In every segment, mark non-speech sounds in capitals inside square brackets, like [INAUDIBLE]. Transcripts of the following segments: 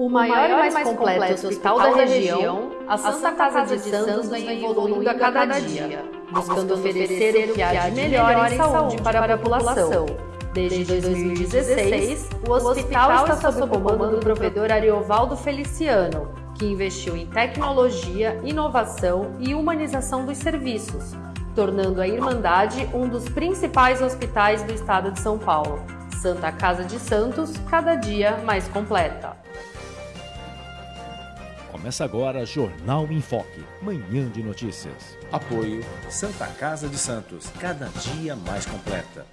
O maior e mais completo hospital da região, a Santa Casa de Santos vem evoluindo a cada dia, buscando oferecer o que há de melhor em saúde para a população. Desde 2016, o hospital está sob o comando do provedor Ariovaldo Feliciano, que investiu em tecnologia, inovação e humanização dos serviços, tornando a Irmandade um dos principais hospitais do estado de São Paulo. Santa Casa de Santos, cada dia mais completa. Começa agora Jornal em Foque, manhã de notícias. Apoio Santa Casa de Santos, cada dia mais completa.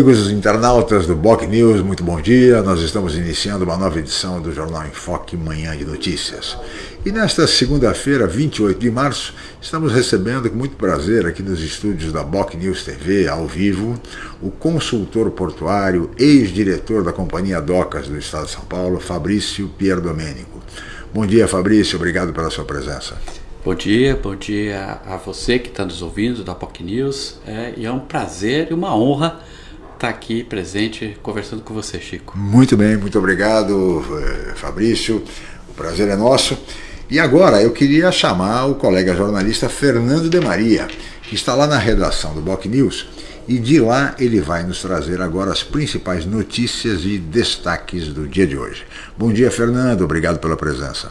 Amigos internautas do Boc News, muito bom dia. Nós estamos iniciando uma nova edição do Jornal em Foque Manhã de Notícias. E nesta segunda-feira, 28 de março, estamos recebendo com muito prazer aqui nos estúdios da Boc News TV, ao vivo, o consultor portuário, ex-diretor da Companhia Docas do Estado de São Paulo, Fabrício Pierdomênico. Bom dia, Fabrício, obrigado pela sua presença. Bom dia, bom dia a você que está nos ouvindo da POC News. É, e é um prazer e uma honra estar aqui presente conversando com você, Chico. Muito bem, muito obrigado, eh, Fabrício. O prazer é nosso. E agora eu queria chamar o colega jornalista Fernando de Maria, que está lá na redação do Boc News, e de lá ele vai nos trazer agora as principais notícias e destaques do dia de hoje. Bom dia, Fernando, obrigado pela presença.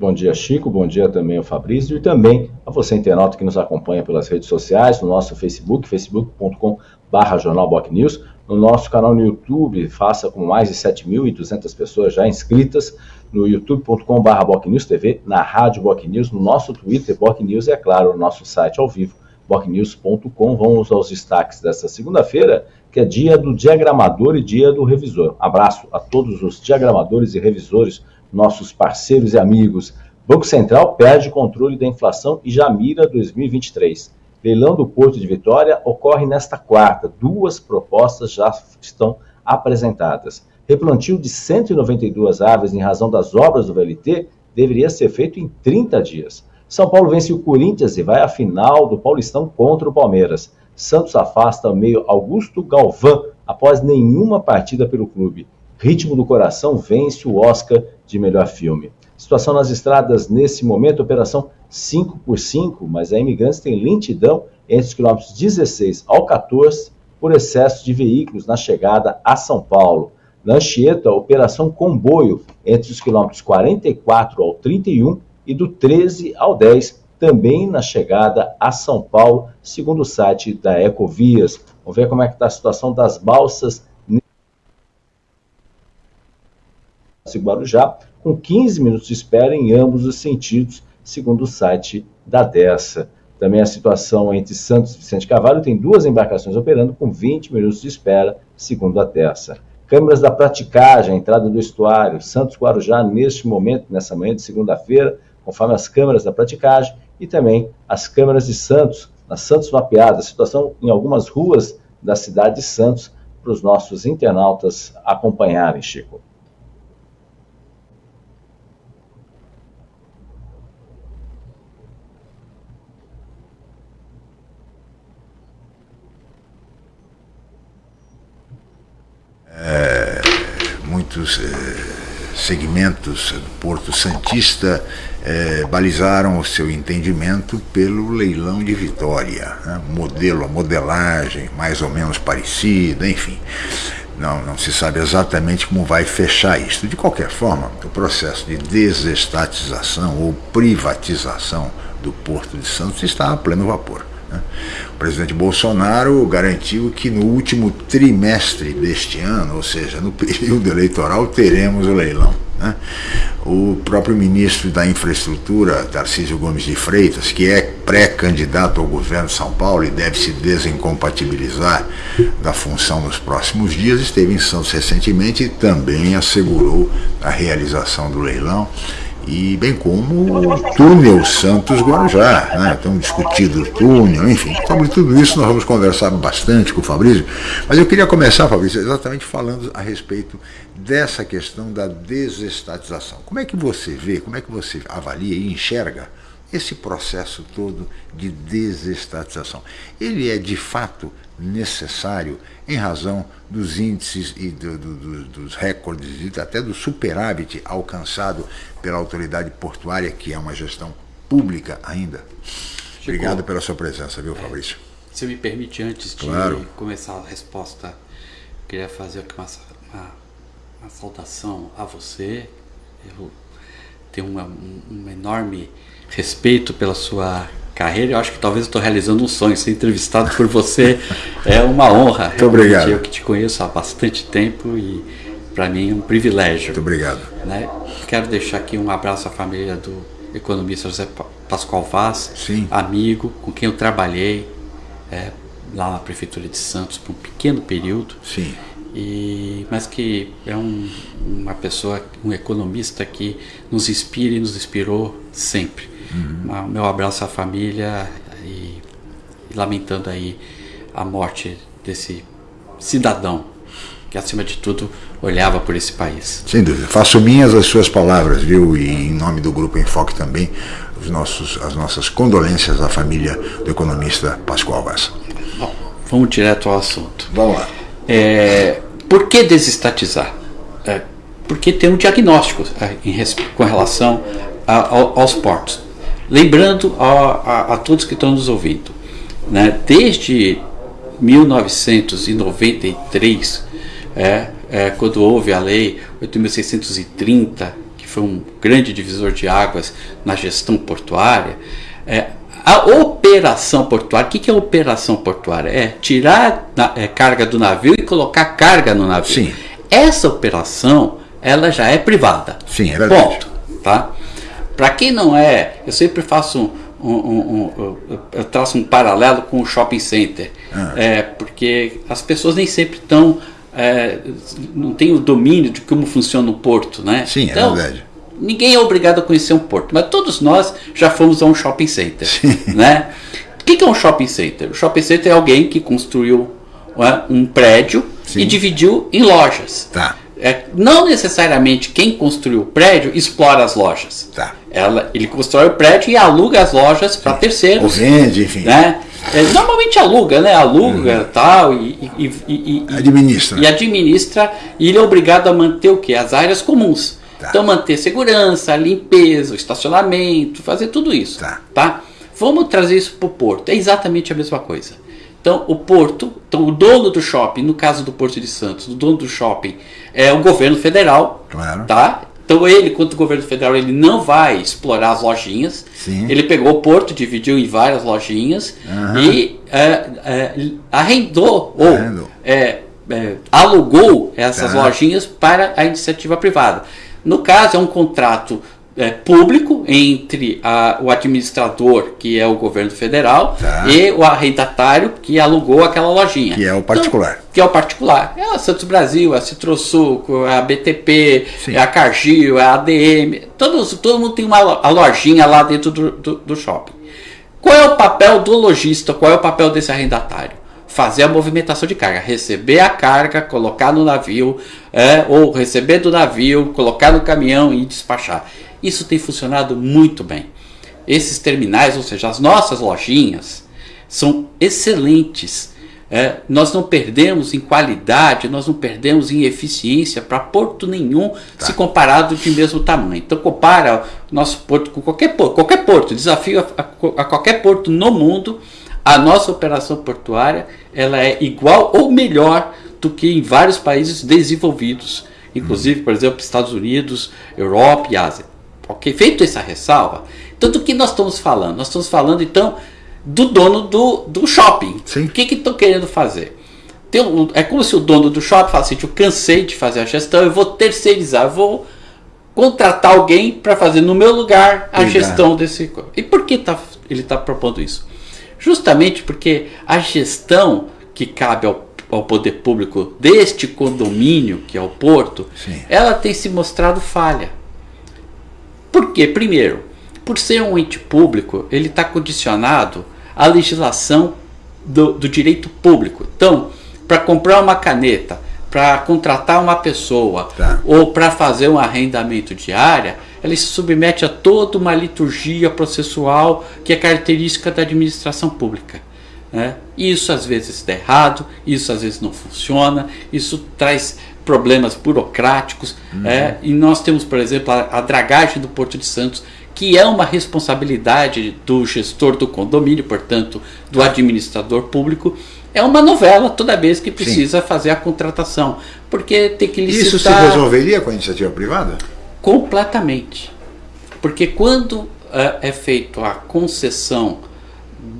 Bom dia, Chico. Bom dia também ao Fabrício e também a você, internauta, que nos acompanha pelas redes sociais, no nosso Facebook, facebook.com barra Jornal Boc News, no nosso canal no YouTube, faça com mais de 7.200 pessoas já inscritas, no youtube.com barra TV, na Rádio Boc News, no nosso Twitter, Boc News e, é claro, no nosso site ao vivo, bocnews.com. Vamos aos destaques desta segunda-feira, que é dia do diagramador e dia do revisor. Abraço a todos os diagramadores e revisores, nossos parceiros e amigos. Banco Central perde controle da inflação e já mira 2023. Leilão do Porto de Vitória ocorre nesta quarta. Duas propostas já estão apresentadas. Replantio de 192 árvores em razão das obras do VLT deveria ser feito em 30 dias. São Paulo vence o Corinthians e vai à final do Paulistão contra o Palmeiras. Santos afasta o meio Augusto Galvão após nenhuma partida pelo clube. Ritmo do Coração vence o Oscar de melhor filme. Situação nas estradas nesse momento, operação 5 por 5, mas a Imigrantes tem lentidão entre os quilômetros 16 ao 14 por excesso de veículos na chegada a São Paulo. Na Anchieta, operação comboio entre os quilômetros 44 ao 31 e do 13 ao 10, também na chegada a São Paulo, segundo o site da Ecovias. Vamos ver como é que está a situação das balsas Guarujá com 15 minutos de espera em ambos os sentidos, segundo o site da Dessa. Também a situação entre Santos e Vicente Cavalho tem duas embarcações operando com 20 minutos de espera, segundo a Dessa. Câmeras da praticagem, entrada do estuário, Santos Guarujá, neste momento, nessa manhã de segunda-feira, conforme as câmeras da praticagem, e também as câmeras de Santos, na Santos mapeada, situação em algumas ruas da cidade de Santos, para os nossos internautas acompanharem, Chico. é, muitos é, segmentos do Porto Santista é, balizaram o seu entendimento pelo leilão de Vitória. Né? Modelo, a modelagem mais ou menos parecida, enfim. Não, não se sabe exatamente como vai fechar isso. De qualquer forma, o processo de desestatização ou privatização do Porto de Santos está a pleno vapor. Né? O presidente Bolsonaro garantiu que no último trimestre deste ano, ou seja, no [LAUGHS] período eleitoral, teremos o leilão. Né? O próprio ministro da Infraestrutura, Tarcísio Gomes de Freitas, que é pré-candidato ao governo de São Paulo e deve se desincompatibilizar da função nos próximos dias, esteve em Santos recentemente e também assegurou a realização do leilão e bem como o túnel Santos-Guarujá, né? Estão discutindo o túnel, enfim. Sobre tudo isso nós vamos conversar bastante com o Fabrício, mas eu queria começar, Fabrício, exatamente falando a respeito dessa questão da desestatização. Como é que você vê, como é que você avalia e enxerga esse processo todo de desestatização? Ele é de fato necessário em razão dos índices e do, do, dos recordes e até do superávit alcançado pela autoridade portuária, que é uma gestão pública ainda. Chico, Obrigado pela sua presença, viu, Fabrício? Se me permite, antes claro. de começar a resposta, queria fazer uma, uma, uma saudação a você. Eu tenho uma, um enorme respeito pela sua carreira. Eu acho que talvez estou realizando um sonho. Ser entrevistado por você é uma honra. Muito obrigado. Eu que te conheço há bastante tempo e para mim é um privilégio. Muito obrigado. Né? Quero deixar aqui um abraço à família do economista José Pascoal Vaz, Sim. amigo com quem eu trabalhei é, lá na prefeitura de Santos por um pequeno período. Sim. E, mas que é um, uma pessoa, um economista que nos inspira e nos inspirou sempre. Uhum. Meu abraço à família e, e lamentando aí a morte desse cidadão que acima de tudo olhava por esse país. Sem dúvida. Faço minhas as suas palavras, viu? E em nome do Grupo Enfoque também, os nossos, as nossas condolências à família do economista Pascoal Vaz. Bom, vamos direto ao assunto. Vamos lá. É, por que desestatizar? É, porque tem um diagnóstico é, em, com relação a, a, aos portos. Lembrando a, a, todos que estão nos ouvindo, né, desde 1993, é, é, quando houve a lei 8.630, que foi um grande divisor de águas na gestão portuária, é, a operação portuária, o que, que é operação portuária? É tirar a é, carga do navio e colocar carga no navio. Sim. Essa operação, ela já é privada. Sim, é verdade. Ponto. Tá? Para quem não é, eu sempre faço um, um, um, eu traço um paralelo com o shopping center. Ah. É, porque as pessoas nem sempre estão. É, não têm o domínio de como funciona o porto, né? Sim, é então, é verdade. Ninguém é obrigado a conhecer um porto, mas todos nós já fomos a um shopping center. Sim. Né? O que é um shopping center? O shopping center é alguém que construiu é, um prédio Sim. e dividiu em lojas. Tá. É, não necessariamente quem construiu o prédio explora as lojas. Tá. Ela, ele constrói o prédio e aluga as lojas para terceiros. Ou vende, enfim. Né? É, normalmente aluga, né? Aluga uhum. tal e, e, e, e, administra. E administra. E ele é obrigado a manter o quê? As áreas comuns. Tá. Então manter segurança, limpeza, estacionamento, fazer tudo isso. Tá. tá? Vamos trazer isso para o porto. É exatamente a mesma coisa. Então o porto, então o dono do shopping, no caso do Porto de Santos, o dono do shopping é o governo federal, claro. tá? Então ele, quanto governo federal, ele não vai explorar as lojinhas. Sim. Ele pegou o porto, dividiu em várias lojinhas uhum. e é, é, arrendou ou é, é, alugou essas tá. lojinhas para a iniciativa privada. No caso, é um contrato é, público entre a, o administrador, que é o governo federal, tá. e o arrendatário que alugou aquela lojinha. Que é o particular. Então, que é o particular. É a Santos Brasil, é a Citrosuco, é a BTP, Sim. é a Cargill, é a ADM. Todos, todo mundo tem uma a lojinha lá dentro do, do, do shopping. Qual é o papel do lojista? Qual é o papel desse arrendatário? Fazer a movimentação de carga, receber a carga, colocar no navio, é, ou receber do navio, colocar no caminhão e despachar. Isso tem funcionado muito bem. Esses terminais, ou seja, as nossas lojinhas, são excelentes. É, nós não perdemos em qualidade, nós não perdemos em eficiência para porto nenhum tá. se comparado de mesmo tamanho. Então compara o nosso porto com qualquer porto, qualquer porto, desafio a, a, a qualquer porto no mundo, a nossa operação portuária ela é igual ou melhor do que em vários países desenvolvidos, inclusive, por exemplo, Estados Unidos, Europa e Ásia. Ok? Feito essa ressalva, então do que nós estamos falando? Nós estamos falando então do dono do, do shopping. Sim. O que estão que querendo fazer? Um, é como se o dono do shopping falasse assim, eu cansei de fazer a gestão, eu vou terceirizar, eu vou contratar alguém para fazer no meu lugar a gestão desse. E por que tá, ele está propondo isso? Justamente porque a gestão que cabe ao, ao poder público deste condomínio, que é o porto, Sim. ela tem se mostrado falha. Por quê? Primeiro, por ser um ente público, ele está condicionado à legislação do, do direito público. Então, para comprar uma caneta, para contratar uma pessoa tá. ou para fazer um arrendamento de área, ela se submete a toda uma liturgia processual que é característica da administração pública. Né? Isso às vezes está errado, isso às vezes não funciona, isso traz problemas burocráticos. Uhum. É, e nós temos, por exemplo, a, a dragagem do Porto de Santos, que é uma responsabilidade do gestor do condomínio, portanto, do administrador público, é uma novela toda vez que precisa Sim. fazer a contratação. Porque tem que licitar... Isso se resolveria com a iniciativa privada? Completamente. Porque quando uh, é feito a concessão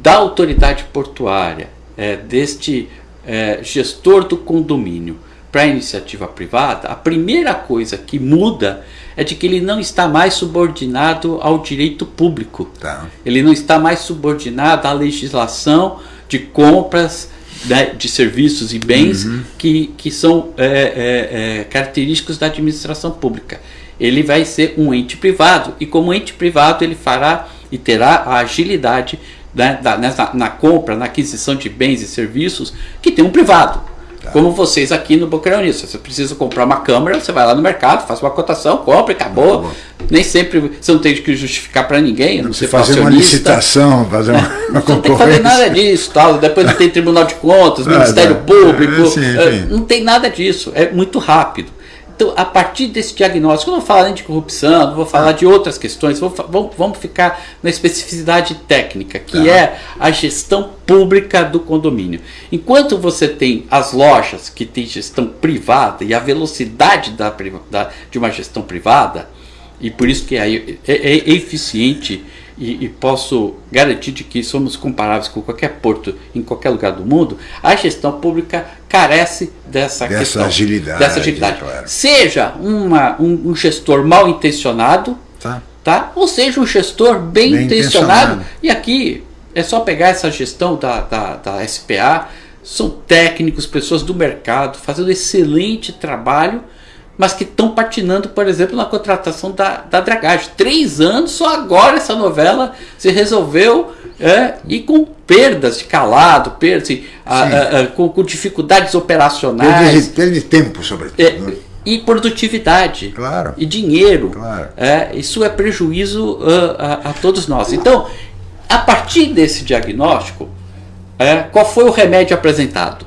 da autoridade portuária, é, deste é, gestor do condomínio, para a iniciativa privada, a primeira coisa que muda é de que ele não está mais subordinado ao direito público. Tá. Ele não está mais subordinado à legislação de compras né, de serviços e bens uhum. que, que são é, é, é, característicos da administração pública. Ele vai ser um ente privado e, como ente privado, ele fará e terá a agilidade né, da, nessa, na compra, na aquisição de bens e serviços que tem um privado. Tá. Como vocês aqui no Boqueirão Você precisa comprar uma câmera, você vai lá no mercado, faz uma cotação, compra e acabou. Tá Nem sempre você não tem que justificar para ninguém. Não, você fazer uma licitação, fazer uma, [LAUGHS] uma Não tem que fazer nada disso. Tal. Depois não tem Tribunal de Contas, [LAUGHS] ah, Ministério tá. Público. É, sim, é, não tem nada disso. É muito rápido. Então, a partir desse diagnóstico, eu não vou falar nem de corrupção, não vou falar de outras questões, vou, vamos, vamos ficar na especificidade técnica, que é a gestão pública do condomínio. Enquanto você tem as lojas que têm gestão privada e a velocidade da, da de uma gestão privada, e por isso que é, é, é eficiente e, e, posso garantir de que somos comparáveis com qualquer porto em qualquer lugar do mundo, a gestão pública carece dessa, dessa questão, agilidade. Dessa agilidade. Claro. Seja uma, um, um, gestor mal intencionado, tá. Tá? ou seja um gestor bem, bem intencionado. intencionado. E aqui é só pegar essa gestão da, da, da SPA, são técnicos, pessoas do mercado, fazendo excelente trabalho mas que estão patinando, por exemplo, na contratação da, da dragagem. Três anos, só agora essa novela se resolveu é, e com perdas de calado, perdas, assim, a, a, a, com, com, dificuldades operacionais. Teve tempo, sobretudo. É, né? e produtividade claro, e dinheiro. Claro. É, isso é prejuízo uh, a, a, todos nós. Então, a partir desse diagnóstico, é, qual foi o remédio apresentado?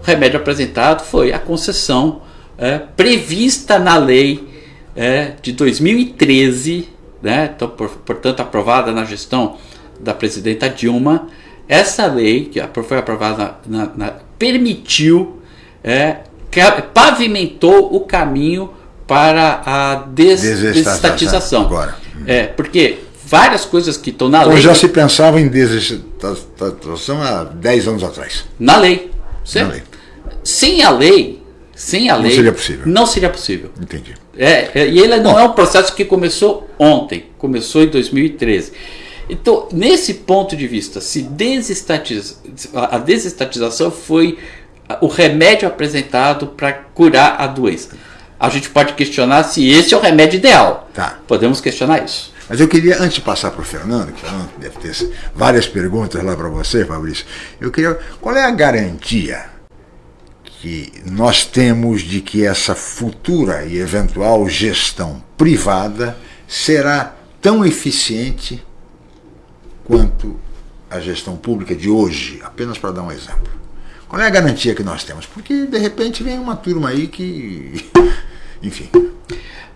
O remédio apresentado foi a concessão é, prevista na lei é, de 2013, né, então, por, portanto aprovada na gestão da presidenta Dilma, essa lei que foi aprovada na, na, permitiu, é, pavimentou o caminho para a des, desestatização. Agora. É, porque várias coisas que estão na então, lei. já se pensava em desestatização há 10 anos atrás. Na lei. Certo? Na lei. Sem a lei, sem a lei. Não seria possível. Não seria possível. Entendi. É, é e ele não Bom, é um processo que começou ontem, começou em 2013. Então, nesse ponto de vista, se desestatiza, a desestatização foi o remédio apresentado para curar a doença. A gente pode questionar se esse é o remédio ideal. Tá. Podemos questionar isso. Mas eu queria, antes de passar para o Fernando, que Fernando deve ter várias perguntas lá para você, Fabrício, eu queria. Qual é a garantia que nós temos de que essa futura e eventual gestão privada será tão eficiente quanto a gestão pública de hoje, apenas para dar um exemplo. Qual é a garantia que nós temos? Porque de repente vem uma turma aí que. [LAUGHS] Enfim.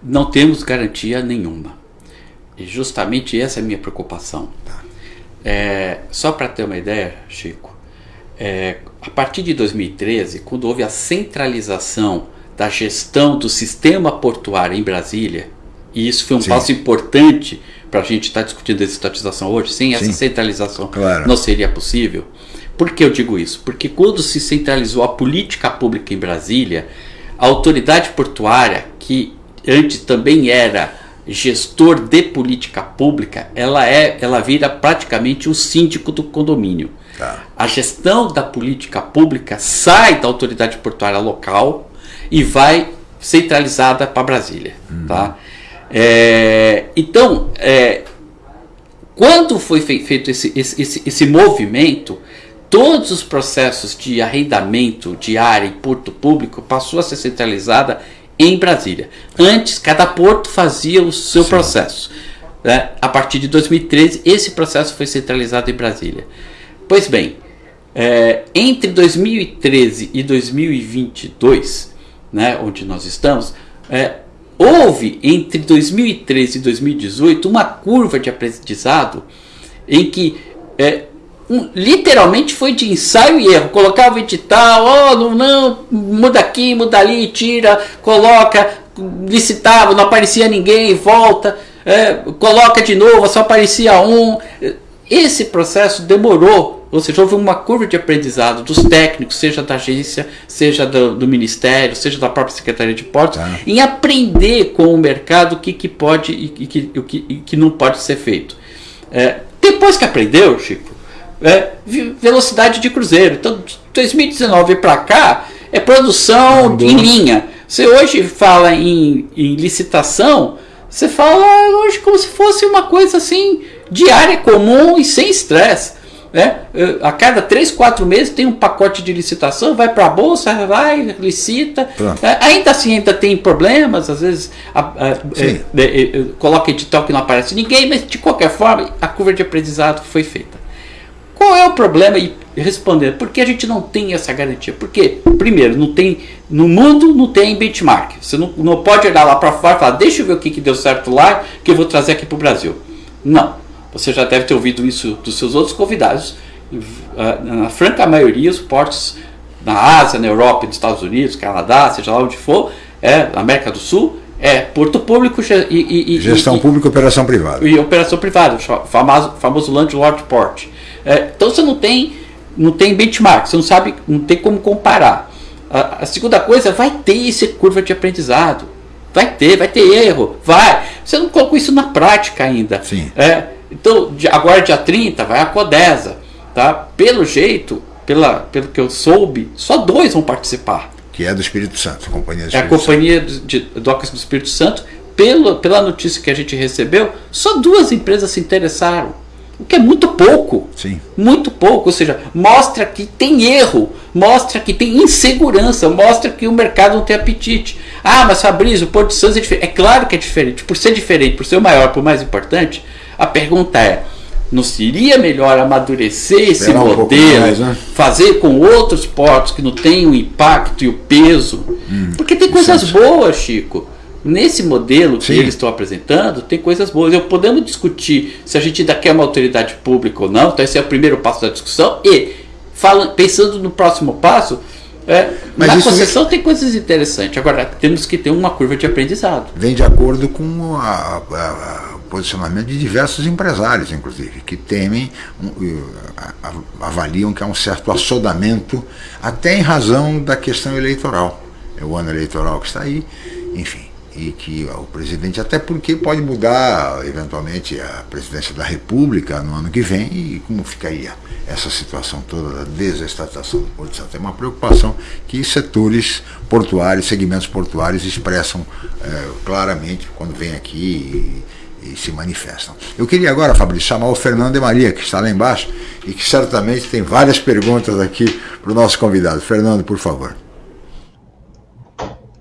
Não temos garantia nenhuma. E justamente essa é a minha preocupação. Tá. É, só para ter uma ideia, Chico, é, a partir de 2013, quando houve a centralização da gestão do sistema portuário em Brasília, e isso foi um Sim. passo importante para a gente estar tá discutindo essa estatização hoje, sem essa centralização claro. não seria possível. Por que eu digo isso? Porque quando se centralizou a política pública em Brasília, a autoridade portuária, que antes também era gestor de política pública, ela é, ela vira praticamente o síndico do condomínio. Tá. A gestão da política pública sai da autoridade portuária local e vai centralizada para Brasília. Uhum. Tá? É, então, é, quando foi feito esse, esse, esse, esse, movimento, todos os processos de arrendamento de área em porto público passou a ser centralizada em Brasília. Antes, cada porto fazia o seu Sim. processo. Né? A partir de 2013, esse processo foi centralizado em Brasília. Pois bem, É, entre 2013 e 2022, né, onde nós estamos, é, houve entre 2013 e 2018 uma curva de aprendizado em que é, um, literalmente foi de ensaio e erro. Colocava o edital, oh, não, não, muda aqui, muda ali, tira, coloca, licitava, não aparecia ninguém, volta, é, coloca de novo, só aparecia um. Esse processo demorou, ou seja, houve uma curva de aprendizado dos técnicos, seja da agência, seja do, do Ministério, seja da própria Secretaria de Portos, tá. em aprender com o mercado o que, que pode e, que, o que, e que não pode ser feito. É, depois que aprendeu, Chico, é, velocidade de cruzeiro. Então, de 2019 para cá, é produção em linha. Você hoje fala em, em licitação, você fala hoje como se fosse uma coisa assim diária, comum e sem estresse. Né? A cada 3, 4 meses tem um pacote de licitação, vai para a bolsa, vai, licita. É, ainda assim, ainda tem problemas, às vezes a, a, é, é, é, coloca edital que não aparece ninguém, mas de qualquer forma a curva de aprendizado foi feita. Qual é o problema? E respondendo, por que a gente não tem essa garantia? Porque, primeiro, não tem no mundo não tem benchmark. Você não, não pode olhar lá para fora e falar, deixa eu ver o que, que deu certo lá, que eu vou trazer aqui para o Brasil. Não. Você já deve ter ouvido isso dos seus outros convidados. Na franca maioria, os portos na Ásia, na Europa, nos Estados Unidos, Canadá, seja lá onde for, é, América do Sul, é porto público e, e, gestão e, pública e operação privada. E operação privada, o famoso, famoso landlord port. É, então você não tem, não tem benchmark, você não sabe, não tem como comparar. A, a, segunda coisa, vai ter essa curva de aprendizado. Vai ter, vai ter erro, vai. Você não colocou isso na prática ainda. Sim. É, então, agora dia 30 vai a Codesa. Tá? Pelo jeito, pela, pelo que eu soube, só dois vão participar. Que é do Espírito Santo, a Companhia do Espírito É a Companhia Santo. de Docas do Espírito Santo. Pelo, pela notícia que a gente recebeu, só duas empresas se interessaram o que é muito pouco. Sim. Muito pouco. Ou seja, mostra que tem erro, mostra que tem insegurança, mostra que o mercado não tem apetite. Ah, mas Fabrício, o Porto de Santos é diferente. É claro que é diferente. Por ser diferente, por ser o maior, por mais importante, a pergunta é: não seria melhor amadurecer esse modelo, um mais, né? fazer com outros portos que não têm o impacto e o peso? Hum, Porque tem coisas boas, Chico. Nesse modelo que Sim. eles estão apresentando, tem coisas boas. Eu podemos discutir se a gente ainda quer uma autoridade pública ou não, então esse é o primeiro passo da discussão. E, fala, pensando no próximo passo, é, Mas na concessão vem... tem coisas interessantes. Agora, temos que ter uma curva de aprendizado. Vem de acordo com o posicionamento de diversos empresários, inclusive, que temem, avaliam que há um certo assodamento, até em razão da questão eleitoral. É o ano eleitoral que está aí, enfim e que o presidente, até porque pode mudar eventualmente a presidência da República no ano que vem, e como ficaria essa situação toda da desestatização do Porto de Santo? É uma preocupação que setores portuários, segmentos portuários expressam é, claramente quando vêm aqui e, e, se manifestam. Eu queria agora, Fabrício, chamar o Fernando de Maria, que está lá embaixo e que certamente tem várias perguntas aqui para o nosso convidado. Fernando, por favor.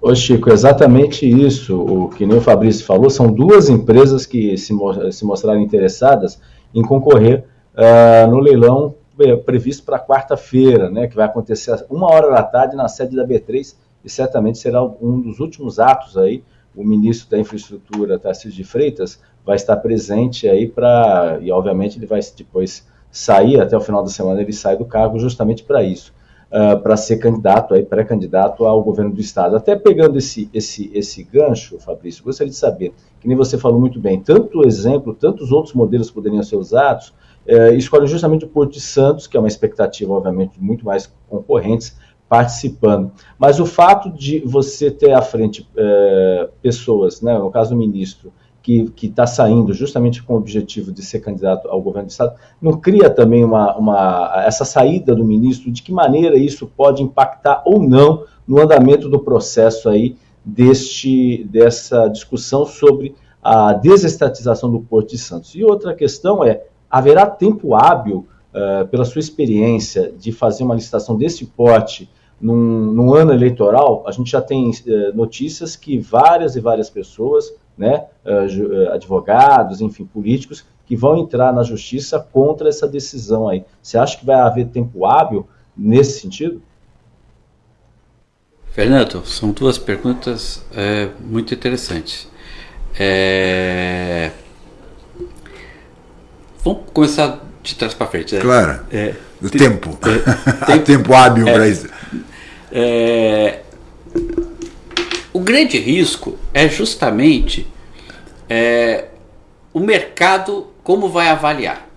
Ô Chico, exatamente isso. O que nem o Fabrício falou, são duas empresas que se, se mostraram interessadas em concorrer uh, no leilão eh, previsto para quarta-feira, né, que vai acontecer uma hora da tarde na sede da B3 e certamente será um dos últimos atos aí. O ministro da Infraestrutura, Tarcísio de Freitas, vai estar presente aí para e obviamente ele vai depois sair até o final da semana ele sai do cargo justamente para isso uh, para ser candidato, aí pré-candidato ao governo do estado. Até pegando esse, esse, esse gancho, Fabrício, gostaria de saber, que nem você falou muito bem, tanto exemplo, tantos outros modelos poderiam ser usados, uh, escolhe justamente o Porto de Santos, que é uma expectativa, obviamente, de muito mais concorrentes, participando. Mas o fato de você ter à frente uh, pessoas, né, no caso do ministro, que está saindo justamente com o objetivo de ser candidato ao governo do Estado, não cria também uma, uma, essa saída do ministro, de que maneira isso pode impactar ou não no andamento do processo aí deste, dessa discussão sobre a desestatização do Porto de Santos. E outra questão é, haverá tempo hábil, uh, pela sua experiência, de fazer uma licitação desse porte num, num ano eleitoral? A gente já tem uh, notícias que várias e várias pessoas né, eh, eh, advogados, enfim, políticos, que vão entrar na justiça contra essa decisão aí. Você acha que vai haver tempo hábil nesse sentido? Fernando, são duas perguntas é, muito interessantes. É... Vamos começar de trás para frente. Né? Claro. É, o tempo. É, tempo, [LAUGHS] tempo hábil [LAUGHS] para isso. É, o grande risco é justamente é, o mercado como vai avaliar.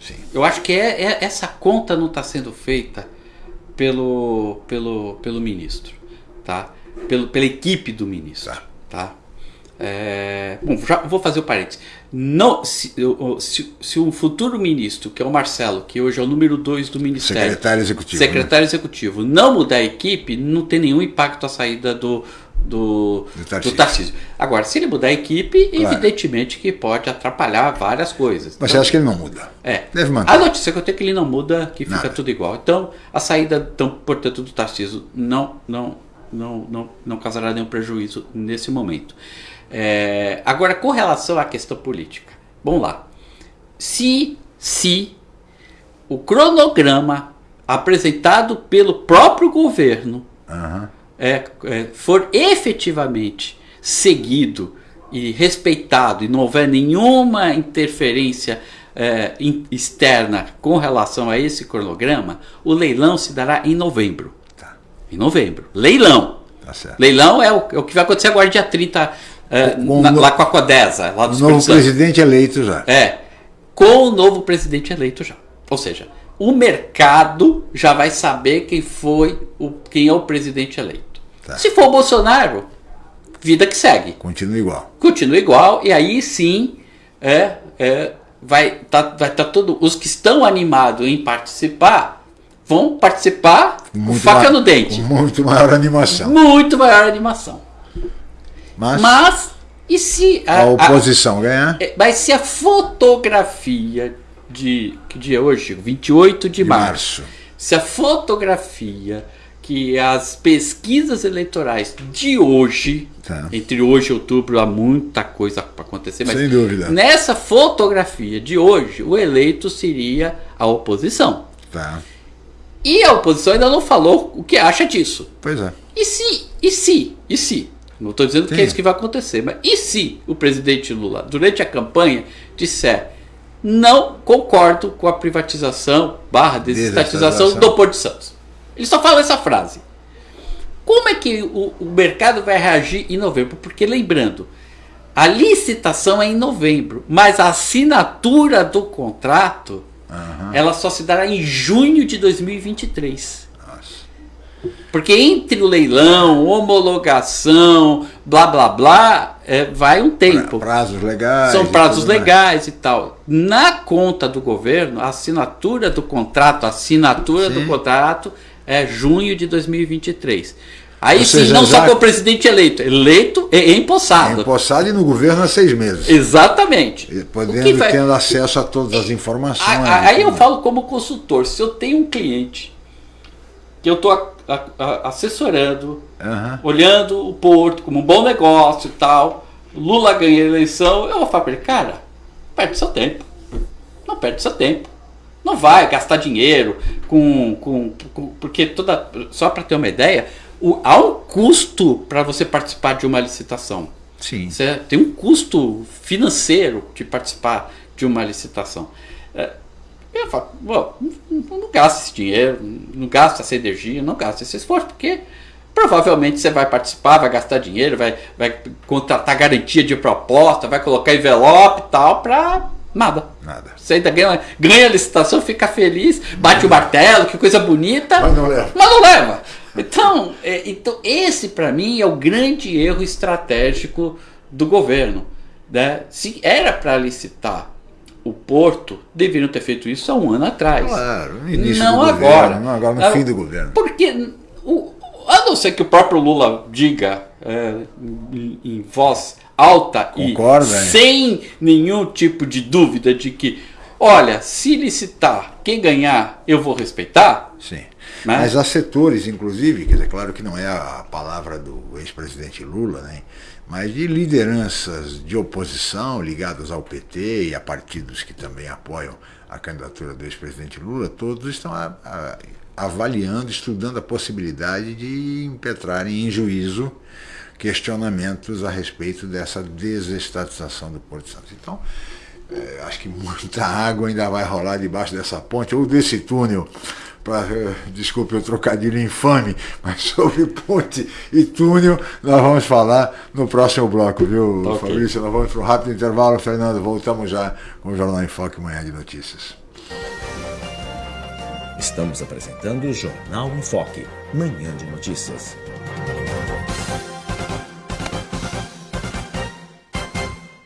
Sim. Eu acho que é, é essa conta não está sendo feita pelo, pelo, pelo ministro, tá? Pelo, pela equipe do ministro, tá? tá? É, bom, já vou fazer o parênteses. Não, se, se, se, o futuro ministro, que é o Marcelo, que hoje é o número 2 do Ministério, secretário executivo, secretário né? executivo, não mudar a equipe, não tem nenhum impacto a saída do, do, do, Tarcísio. do Tarcísio. Agora, se ele mudar a equipe, claro. evidentemente que pode atrapalhar várias coisas. Mas então, você acha que ele não muda? É. Deve manter. A notícia que eu tenho é que ele não muda, que fica Nada. tudo igual. Então, a saída, então, portanto, do Tarcísio não, não, não, não, não causará nenhum prejuízo nesse momento. É, agora, com relação à questão política, vamos lá. Se, se o cronograma apresentado pelo próprio governo uhum. É, é, for efetivamente seguido e respeitado e não houver nenhuma interferência é, externa com relação a esse cronograma, o leilão se dará em novembro. Tá. Em novembro. Leilão. Tá leilão é o, é o, que vai acontecer agora dia 30 é, na, lá com a Codesa, lá do novo presidente eleito já. É, com o novo presidente eleito já. Ou seja, o mercado já vai saber quem foi o, quem é o presidente eleito. Tá. Se for o Bolsonaro, vida que segue. Continua igual. Continua igual e aí sim é, é vai tá, vai tá todo os que estão animados em participar vão participar com faca no dente. Muito maior animação. Muito maior animação. Mas, mas e se a, a oposição a, ganhar? É, mas se a fotografia de que dia é hoje? 28 de, de março. março. Se a fotografia que as pesquisas eleitorais de hoje, tá. entre hoje e outubro, há muita coisa para acontecer, mas Sem dúvida. nessa fotografia de hoje, o eleito seria a oposição. Tá. E a oposição ainda não falou o que acha disso. Pois é. E se, e se, e se não estou dizendo Sim. que é isso que vai acontecer, mas e se o presidente Lula, durante a campanha, disser não concordo com a privatização barra desestatização do Porto de Santos? Ele só fala essa frase. Como é que o, o mercado vai reagir em novembro? Porque lembrando, a licitação é em novembro, mas a assinatura do contrato uhum. ela só se dará em junho de 2023. Porque entre o leilão, homologação, blá blá blá, é, vai um tempo. Prazos legais. São prazos legais mais. e tal. Na conta do governo, a assinatura do contrato, a assinatura sim. do contrato é junho de 2023. Aí Ou sim, seja, não só com o presidente eleito, eleito e empossado. Empossado e no governo há seis meses. Exatamente. E podendo, vai... tendo acesso a todas as informações. Aí, aí eu falo como consultor, se eu tenho um cliente que eu estou assessorando, uhum. olhando o Porto como um bom negócio e tal, Lula ganha a eleição, eu vou falar para ele, cara, perde seu tempo. Não perde seu tempo. Não vai gastar dinheiro com. com, com porque toda. Só para ter uma ideia, o, há um custo para você participar de uma licitação. Sim. Você tem um custo financeiro de participar de uma licitação. É, eu falo, não, não gasta esse dinheiro, não gasta essa energia, não gasta esse esforço, porque provavelmente você vai participar, vai gastar dinheiro, vai, vai contratar garantia de proposta, vai colocar envelope e tal, para nada. Nada. Você ainda ganha, ganha a licitação, fica feliz, bate o martelo, que coisa bonita, mas não leva. Mas não leva. Então, é, então esse para mim é o grande erro estratégico do governo. Né? Se era para licitar o Porto deveriam ter feito isso há um ano atrás. Claro, no início não do agora. governo, não agora no ah, fim do governo. Porque, a não ser que o próprio Lula diga é, em, em, voz alta Concorda, e sem nenhum tipo de dúvida de que, olha, se licitar, quem ganhar, eu vou respeitar. Sim. Né? Mas há setores, inclusive, quer dizer, claro que não é a palavra do ex-presidente Lula, né? mas de lideranças de oposição ligadas ao PT e a partidos que também apoiam a candidatura do ex-presidente Lula, todos estão a, a, avaliando, estudando a possibilidade de impetrarem em juízo questionamentos a respeito dessa desestatização do Porto Santo. Então, é, acho que muita [LAUGHS] água ainda vai rolar debaixo dessa ponte ou desse túnel para eh, desculpe o trocadilho infame, [LAUGHS] mas sobre ponte e túnel nós vamos falar no próximo bloco, viu, okay. Fabrício? Nós vamos para um rápido intervalo, Fernando. Voltamos já com o Jornal em Foque Manhã de Notícias. Estamos apresentando o Jornal em Foque, Manhã de Notícias.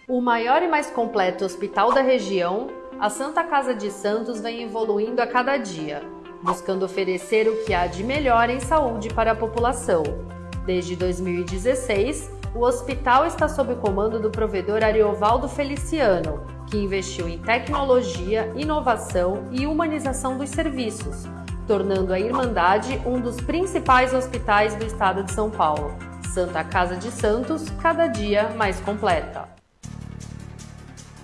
O maior e mais completo hospital da região, a Santa Casa de Santos vem evoluindo a cada dia buscando oferecer o que há de melhor em saúde para a população. Desde 2016, o hospital está sob o comando do provedor Ariovaldo Feliciano, que investiu em tecnologia, inovação e humanização dos serviços, tornando a Irmandade um dos principais hospitais do estado de São Paulo. Santa Casa de Santos, cada dia mais completa.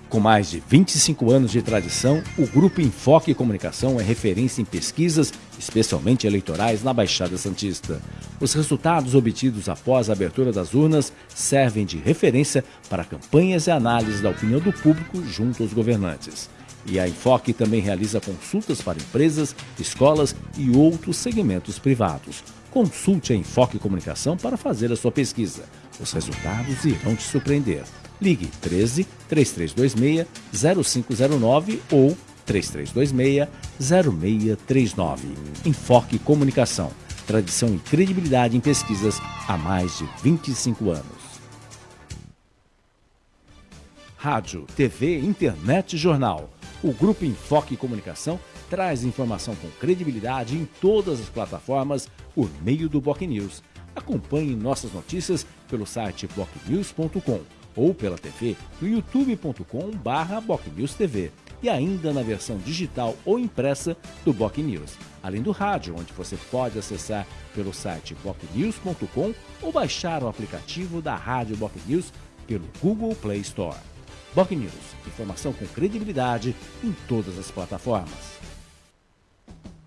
Com mais de 25 anos de tradição, o Grupo Enfoque Comunicação é referência em pesquisas, especialmente eleitorais, na Baixada Santista. Os resultados obtidos após a abertura das urnas servem de referência para campanhas e análises da opinião do público junto aos governantes. E a Enfoque também realiza consultas para empresas, escolas e outros segmentos privados. Consulte a Enfoque Comunicação para fazer a sua pesquisa. Os resultados irão te surpreender. Ligue 13 3326 0509 ou 3326 0639. Enfoque Comunicação. Tradição e credibilidade em pesquisas há mais de 25 anos. Rádio, TV, internet e jornal. O Grupo Enfoque Comunicação traz informação com credibilidade em todas as plataformas por meio do Boc News. Acompanhe nossas notícias pelo site bocnews.com ou pela TV no youtube.com/bocnewstv e ainda na versão digital ou impressa do Boc News, além do rádio, onde você pode acessar pelo site bocnews.com ou baixar o aplicativo da Rádio Boc News pelo Google Play Store. Boc News, informação com credibilidade em todas as plataformas.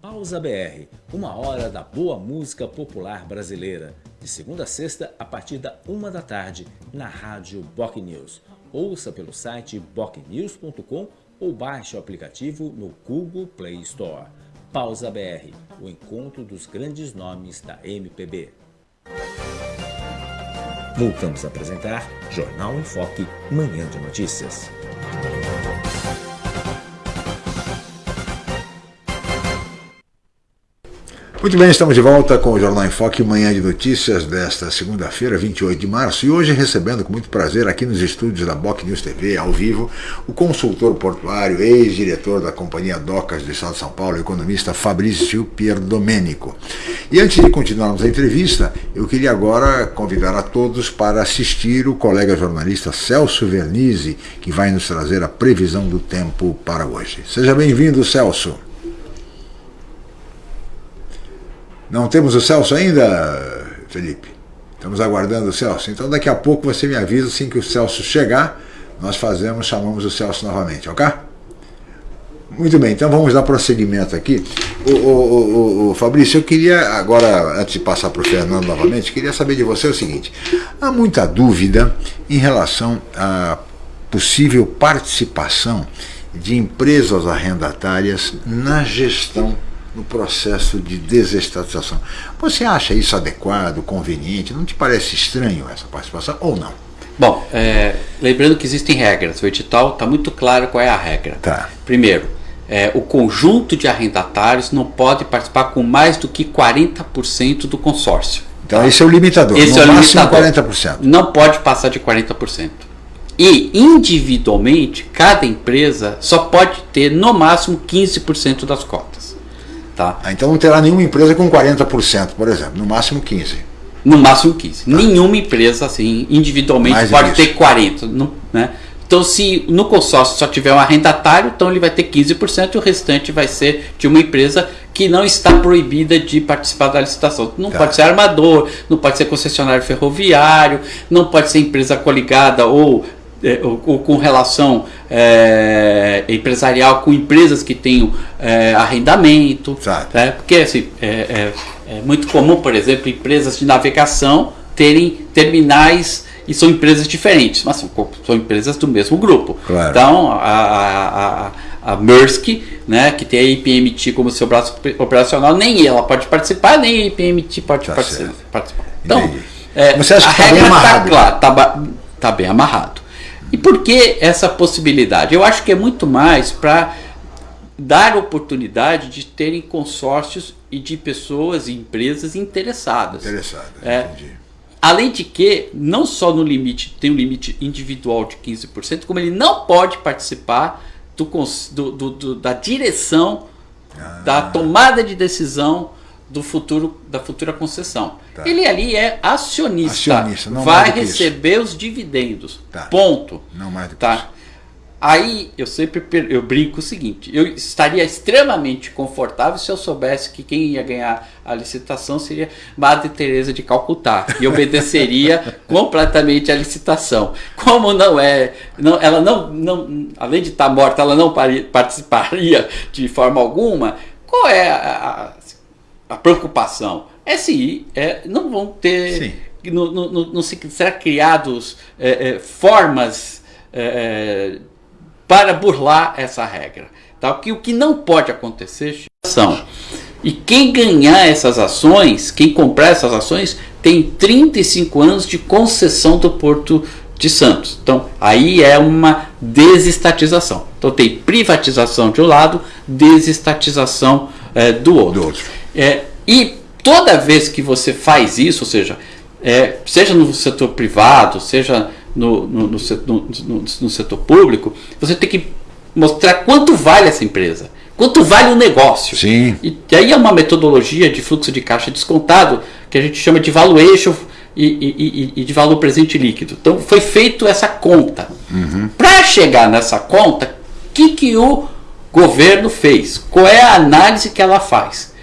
Pausa BR, uma hora da boa música popular brasileira de segunda a sexta, a partir da uma da tarde, na rádio Boc News. Ouça pelo site bocnews.com ou baixe o aplicativo no Google Play Store. Pausa BR, o encontro dos grandes nomes da MPB. Voltamos a apresentar Jornal em Foque, Manhã de Notícias. Muito bem, estamos de volta com o Jornal em Foque, manhã de notícias desta segunda-feira, 28 de março, e hoje recebendo com muito prazer aqui nos estúdios da Boc News TV, ao vivo, o consultor portuário, ex-diretor da Companhia Docas do Estado de São Paulo, economista Fabrício Pierdomenico. E antes de continuarmos a entrevista, eu queria agora convidar a todos para assistir o colega jornalista Celso Vernizzi, que vai nos trazer a previsão do tempo para hoje. Seja bem-vindo, Celso. Não temos o Celso ainda, Felipe? Estamos aguardando o Celso. Então daqui a pouco você me avisa assim que o Celso chegar, nós fazemos, chamamos o Celso novamente, ok? Muito bem, então vamos dar prosseguimento aqui. O, o, o, o, Fabrício, eu queria, agora, antes de passar para o Fernando novamente, queria saber de você o seguinte: há muita dúvida em relação à possível participação de empresas arrendatárias na gestão no processo de desestatização. Você acha isso adequado, conveniente? Não te parece estranho essa participação ou não? Bom, é, lembrando que existem regras. O edital está muito claro qual é a regra. Tá. Primeiro, é, o conjunto de arrendatários não pode participar com mais do que 40% do consórcio. Então esse é o limitador. Esse no é o limitador. 40%. Não pode passar de 40%. E individualmente, cada empresa só pode ter no máximo 15% das cotas. Tá? Ah, então não terá nenhuma empresa com 40%, por exemplo, no máximo 15%. No máximo 15%. Tá. Nenhuma empresa assim, individualmente Mais pode ter 40%. Não, né? Então, se no consórcio só tiver um arrendatário, então ele vai ter 15% e o restante vai ser de uma empresa que não está proibida de participar da licitação. Não tá. pode ser armador, não pode ser concessionário ferroviário, não pode ser empresa coligada ou, é, ou, ou com relação é, empresarial com empresas que tenham é, arrendamento. Né? Porque assim, é, é, é muito comum, por exemplo, empresas de navegação terem terminais e são empresas diferentes, mas são, são empresas do mesmo grupo. Claro. Então, a, a, a, a Maersk, né, que tem a IPMT como seu braço operacional, nem ela pode participar, nem a IPMT pode tá participar. participar. Então, Você acha que a tá regra está clara, está tá bem amarrado. E por que essa possibilidade? Eu acho que é muito mais para dar oportunidade de terem consórcios e de pessoas e empresas interessadas. Interessadas, é, entendi. Além de que, não só no limite, tem um limite individual de 15%, como ele não pode participar do, do, do, da direção, ah. da tomada de decisão do futuro da futura concessão. Tá. Ele ali é acionista, acionista vai receber os dividendos. Tá. Ponto. Não mais do que tá. isso. Aí eu sempre eu brinco o seguinte: eu estaria extremamente confortável se eu soubesse que quem ia ganhar a licitação seria Madre Teresa de Calcutá e obedeceria [LAUGHS] completamente à licitação. Como não é, não, ela não, não, além de estar morta, ela não participaria de forma alguma. Qual é a, a, preocupação? É se é, não vão ter, não, não, não, não se será criados é, é, formas é, para burlar essa regra. Tá? Porque o que não pode acontecer são. E quem ganhar essas ações, quem comprar essas ações, tem 35 anos de concessão do Porto de Santos. Então, aí é uma desestatização. Então, tem privatização de um lado, desestatização é, do outro. Do outro. É, e toda vez que você faz isso, ou seja, é, seja no setor privado, seja no, no, no, no, no setor público, você tem que mostrar quanto vale essa empresa, quanto vale o negócio. Sim. E, e aí é uma metodologia de fluxo de caixa descontado que a gente chama de valuation e, e, e, de valor presente líquido. Então foi feito essa conta. Uhum. Para chegar nessa conta, o que, que o governo fez? Qual é a análise que ela faz?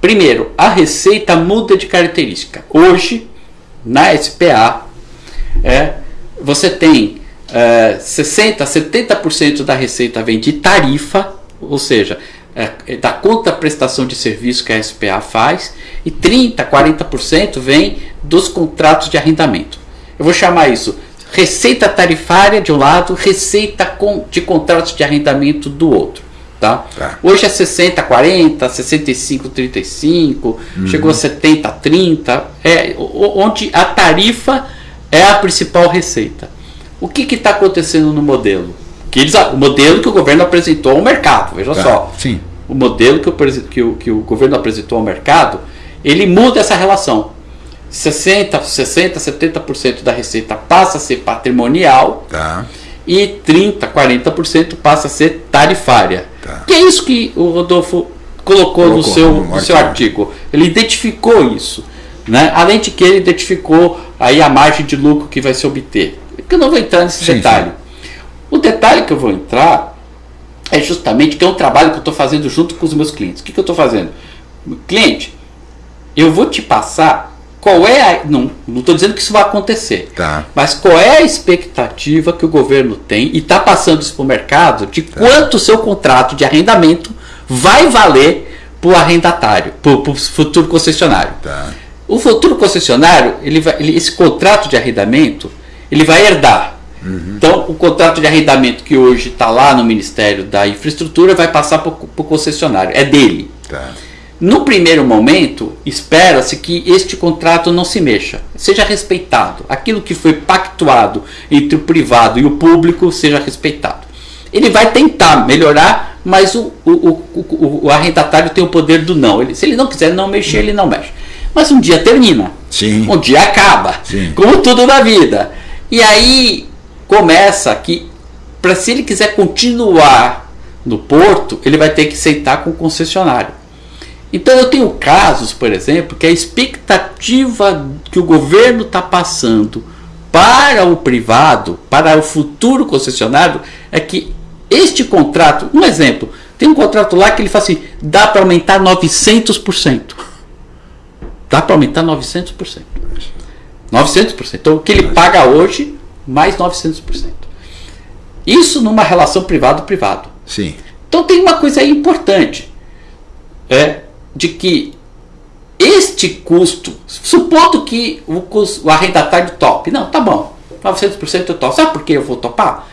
Primeiro, a receita muda de característica. Hoje, na SPA, é, você tem é, 60%, 70% da receita vem de tarifa, ou seja, é, da conta prestação de serviço que a SPA faz, e 30%, 40% vem dos contratos de arrendamento. Eu vou chamar isso receita tarifária de um lado, receita de contratos de arrendamento do outro. Tá? tá. Hoje é 60, 40, 65, 35, uhum. chegou a 70, 30, é, onde a tarifa é a principal receita. O que está acontecendo no modelo? Que eles, o modelo que o governo apresentou ao mercado, veja tá, só. Sim. O modelo que o, que, o, que o governo apresentou ao mercado, ele muda essa relação. 60, 60 70% da receita passa a ser patrimonial tá. e 30, 40% passa a ser tarifária. Tá. Que é isso que o Rodolfo colocou, colocou no, seu, no, no seu artigo. Ele identificou isso. Né? Além de que ele identificou aí a margem de lucro que vai se obter. Que eu não vou entrar nesse sim, detalhe. Sim. O detalhe que eu vou entrar é justamente que é um trabalho que eu estou fazendo junto com os meus clientes. O que, que eu estou fazendo? Cliente, eu vou te passar qual é a. Não estou dizendo que isso vai acontecer. Tá. Mas qual é a expectativa que o governo tem e está passando isso para o mercado de tá. quanto o seu contrato de arrendamento vai valer para o arrendatário, para o futuro concessionário. Tá. O futuro concessionário, ele vai, ele, esse contrato de arrendamento, ele vai herdar. Uhum. Então, o contrato de arrendamento que hoje está lá no Ministério da Infraestrutura vai passar para o concessionário, é dele. Tá. No primeiro momento, espera-se que este contrato não se mexa, seja respeitado. Aquilo que foi pactuado entre o privado e o público seja respeitado. Ele vai tentar melhorar, mas o, o, o, o arrendatário tem o poder do não. Ele, se ele não quiser não mexer, ele não mexe. Mas um dia termina. Sim. Um dia acaba. Sim. Como tudo na vida. E aí começa que, para se ele quiser continuar no porto, ele vai ter que aceitar com o concessionário. Então eu tenho casos, por exemplo, que a expectativa que o governo está passando para o privado, para o futuro concessionário, é que este contrato, um exemplo, Tem um contrato lá que ele fala assim, dá para aumentar 900%. Dá para aumentar 900%. 900%. Então o que ele paga hoje, mais 900%. Isso numa relação privado-privado. Sim. Então tem uma coisa aí importante. É de que este custo, supondo que o, custo, o arrendatário top, não, tá bom, 900% eu topo. Sabe por que eu vou topar?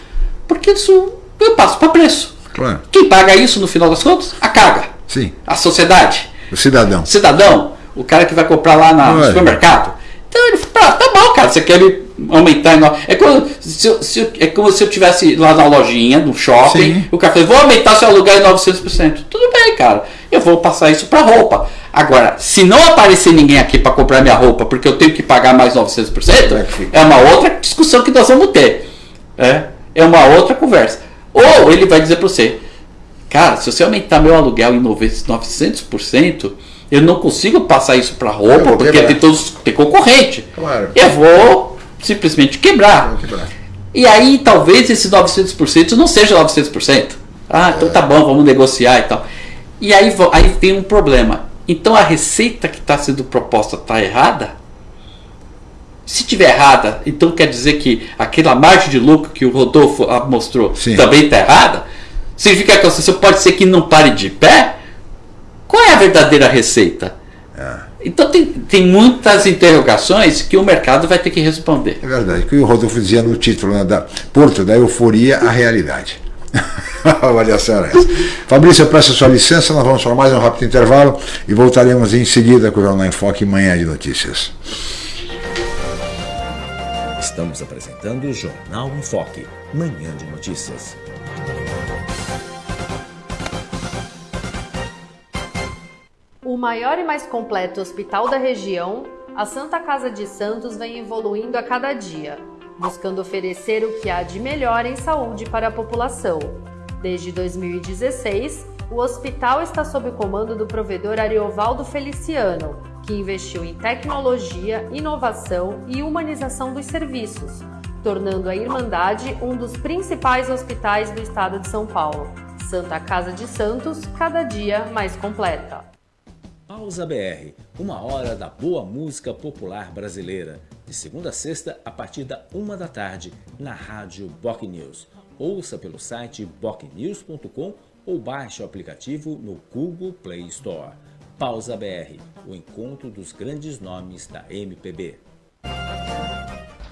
Porque isso eu passo para preço. Claro. Quem paga isso no final das contas? A carga. Sim. A sociedade. O cidadão. Cidadão. O cara que vai comprar lá na, no supermercado. Então ele fala, tá bom, cara, você quer me aumentar. É como se, eu, se eu, é como se eu tivesse lá na lojinha, no shopping, Sim. o cara falou, vou aumentar seu aluguel em 900%. Tudo bem, cara. Eu vou passar isso para roupa. Agora, se não aparecer ninguém aqui para comprar minha roupa porque eu tenho que pagar mais 900%, é uma outra discussão que nós vamos ter. É, é uma outra conversa. Ou ele vai dizer para você, cara, se você aumentar meu aluguel em 900%, eu não consigo passar isso para roupa porque tem, todos, tem concorrente. Claro. Eu vou simplesmente quebrar. quebrar. E aí talvez esse 900% não seja 900%. Ah, então tá bom, vamos negociar e tal. E aí, aí tem um problema. Então a receita que está sendo proposta está errada? Se tiver errada, então quer dizer que aquela margem de lucro que o Rodolfo ah, mostrou Sim. também está errada? Significa que a associação pode ser que não pare de pé? Qual é a verdadeira receita? É. Então tem, tem muitas interrogações que o mercado vai ter que responder. É verdade, que o Rodolfo dizia no título né, da Porto da Euforia à Realidade. [LAUGHS] a avaliação era essa. Fabrício, eu peço a sua licença, nós vamos para mais um rápido intervalo e voltaremos em seguida com o Jornal em Foque Manhã de Notícias. Estamos apresentando o Jornal em Foque, Manhã de Notícias. O maior e mais completo hospital da região, a Santa Casa de Santos vem evoluindo a cada dia buscando oferecer o que há de melhor em saúde para a população. Desde 2016, o hospital está sob o comando do provedor Ariovaldo Feliciano, que investiu em tecnologia, inovação e humanização dos serviços, tornando a Irmandade um dos principais hospitais do estado de São Paulo. Santa Casa de Santos, cada dia mais completa. Pausa BR, uma hora da boa música popular brasileira de segunda a sexta, a partir da uma da tarde, na rádio Boc News. Ouça pelo site bocnews.com ou baixe o aplicativo no Google Play Store. Pausa BR, o encontro dos grandes nomes da MPB.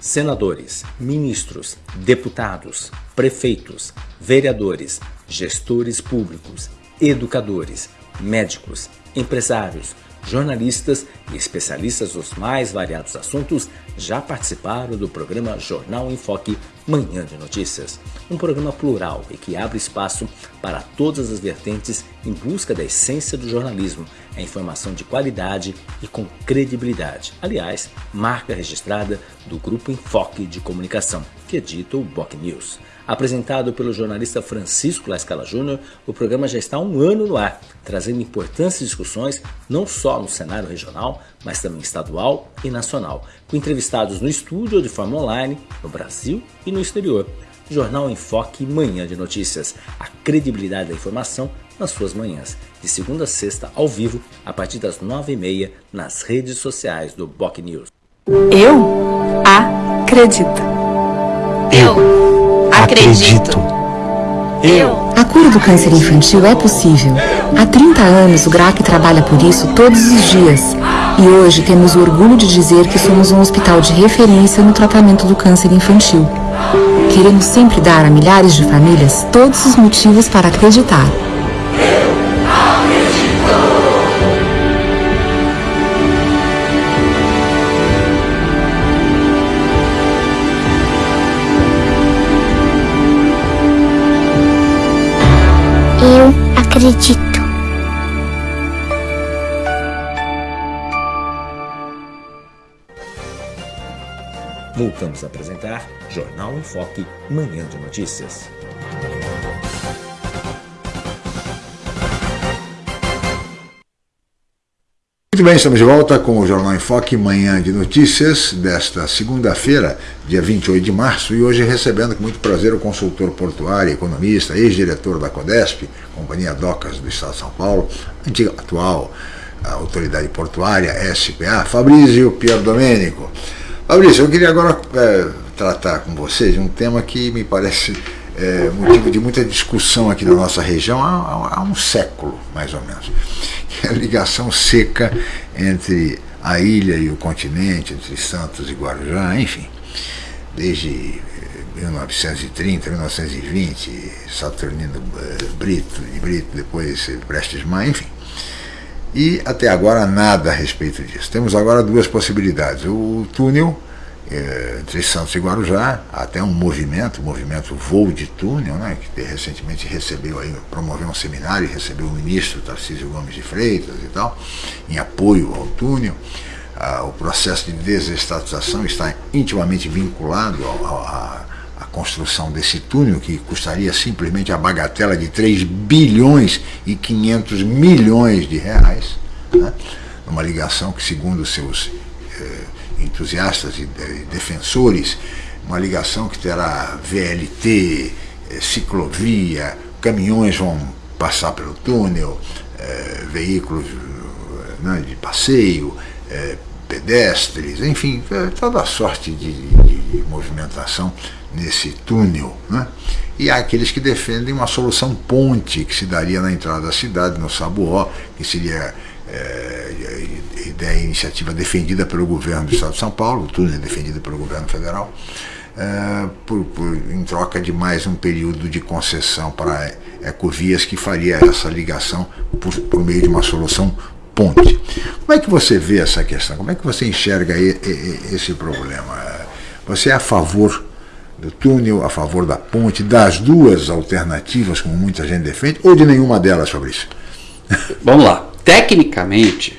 Senadores, ministros, deputados, prefeitos, vereadores, gestores públicos, educadores, médicos, empresários, jornalistas e especialistas dos mais variados assuntos já participaram do programa Jornal em Foque Manhã de Notícias, um programa plural e que abre espaço para todas as vertentes em busca da essência do jornalismo, a informação de qualidade e com credibilidade. Aliás, marca registrada do Grupo Enfoque de Comunicação, que edita o Boc News. Apresentado pelo jornalista Francisco Lascala Júnior, o programa já está há um ano no ar, trazendo importantes discussões não só no cenário regional, mas também estadual e nacional, com entrevistados no estúdio ou de forma online, no Brasil e no exterior. Jornal Enfoque Manhã de Notícias, a credibilidade da informação nas suas manhãs, de segunda a sexta ao vivo, a partir das nove e meia, nas redes sociais do Boc News. Eu acredito. Eu Acredito. Eu. A cura do câncer infantil é possível. Há 30 anos o GRAC trabalha por isso todos os dias. E hoje temos o orgulho de dizer que somos um hospital de referência no tratamento do câncer infantil. Queremos sempre dar a milhares de famílias todos os motivos para acreditar. acredito. Voltamos a apresentar Jornal em Foque, Manhã de Notícias. Muito bem, estamos de volta com o Jornal em Foque, manhã de notícias desta segunda-feira, dia 28 de março, e hoje recebendo com muito prazer o consultor portuário, economista, ex-diretor da CODESP, Companhia Docas do Estado de São Paulo, antiga, atual Autoridade Portuária, SPA, Fabrício Pier Domênico. Fabrício, eu queria agora é, tratar com vocês um tema que me parece é, motivo de muita discussão aqui na nossa região há, há um século, mais ou menos a ligação seca entre a ilha e o continente, entre Santos e Guarujá, enfim, desde 1930, eh, 1920, Saturnino eh, Brito, e Brito, depois Prestes Maia, enfim. E até agora nada a respeito disso. Temos agora duas possibilidades. O túnel é, entre Santos e Guarujá, até um movimento, o movimento Voo de Túnel, né, que recentemente recebeu aí, promoveu um seminário e recebeu o ministro Tarcísio Gomes de Freitas e tal, em apoio ao túnel. Ah, o processo de desestatização está intimamente vinculado à construção desse túnel, que custaria simplesmente a bagatela de 3 bilhões e 500 milhões de reais, né, uma ligação que, segundo seus entusiastas e defensores, uma ligação que terá VLT, eh, ciclovia, caminhões vão passar pelo túnel, eh, veículos né, de passeio, eh, pedestres, enfim, toda sorte de, de, movimentação nesse túnel. Né? E há aqueles que defendem uma solução ponte que se daria na entrada da cidade, no Sabuó, que seria é, ideia, iniciativa defendida pelo governo do Estado de São Paulo, tudo é defendido pelo governo federal, é, por, por, em troca de mais um período de concessão para ecovias que faria essa ligação por, por meio de uma solução ponte. Como é que você vê essa questão? Como é que você enxerga esse problema? Você é a favor do túnel, a favor da ponte, das duas alternativas, como muita gente defende, ou de nenhuma delas, Fabrício? Vamos lá. Tecnicamente,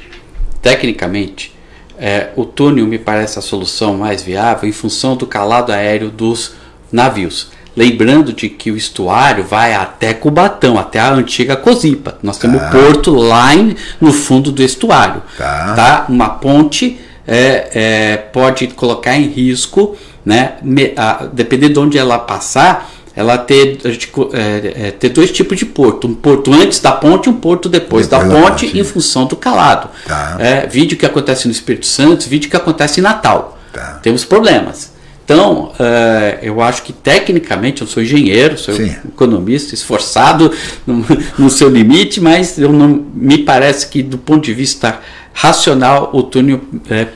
tecnicamente, é, o túnel me parece a solução mais viável em função do calado aéreo dos navios. Lembrando de que o estuário vai até Cubatão, até a antiga Cozipa. Nós temos tá. o porto lá em, no fundo do estuário. Tá. tá? Uma ponte é, é, pode colocar em risco, né, me, a, dependendo de onde ela passar, ela ter, a gente, é, é, ter dois tipos de porto. Um porto antes da ponte e um porto depois, depois da, ponte, ponte, em função do calado. Tá. É, vídeo que acontece no Espírito Santo, vídeo que acontece em Natal. Tá. Temos problemas. Então, uh, eu acho que tecnicamente, eu sou engenheiro, sou Sim. economista, esforçado [LAUGHS] no, no, seu limite, mas eu não, me parece que do ponto de vista racional, o túnel é,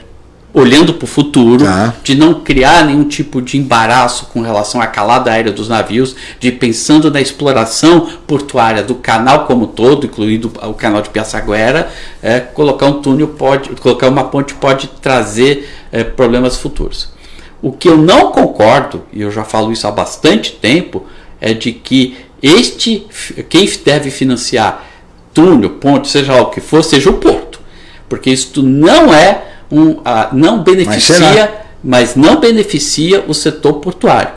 olhando para o futuro, tá. de não criar nenhum tipo de embaraço com relação à calada aérea dos navios, de pensando na exploração portuária do canal como todo, incluindo o canal de Piaçaguera, é, colocar um túnel pode, colocar uma ponte pode trazer é, problemas futuros. O que eu não concordo, e eu já falo isso há bastante tempo, é de que este quem deve financiar túnel, ponte, seja lá o que for, seja o porto, porque isso não é um, não beneficia, mas, mas não beneficia o setor portuário.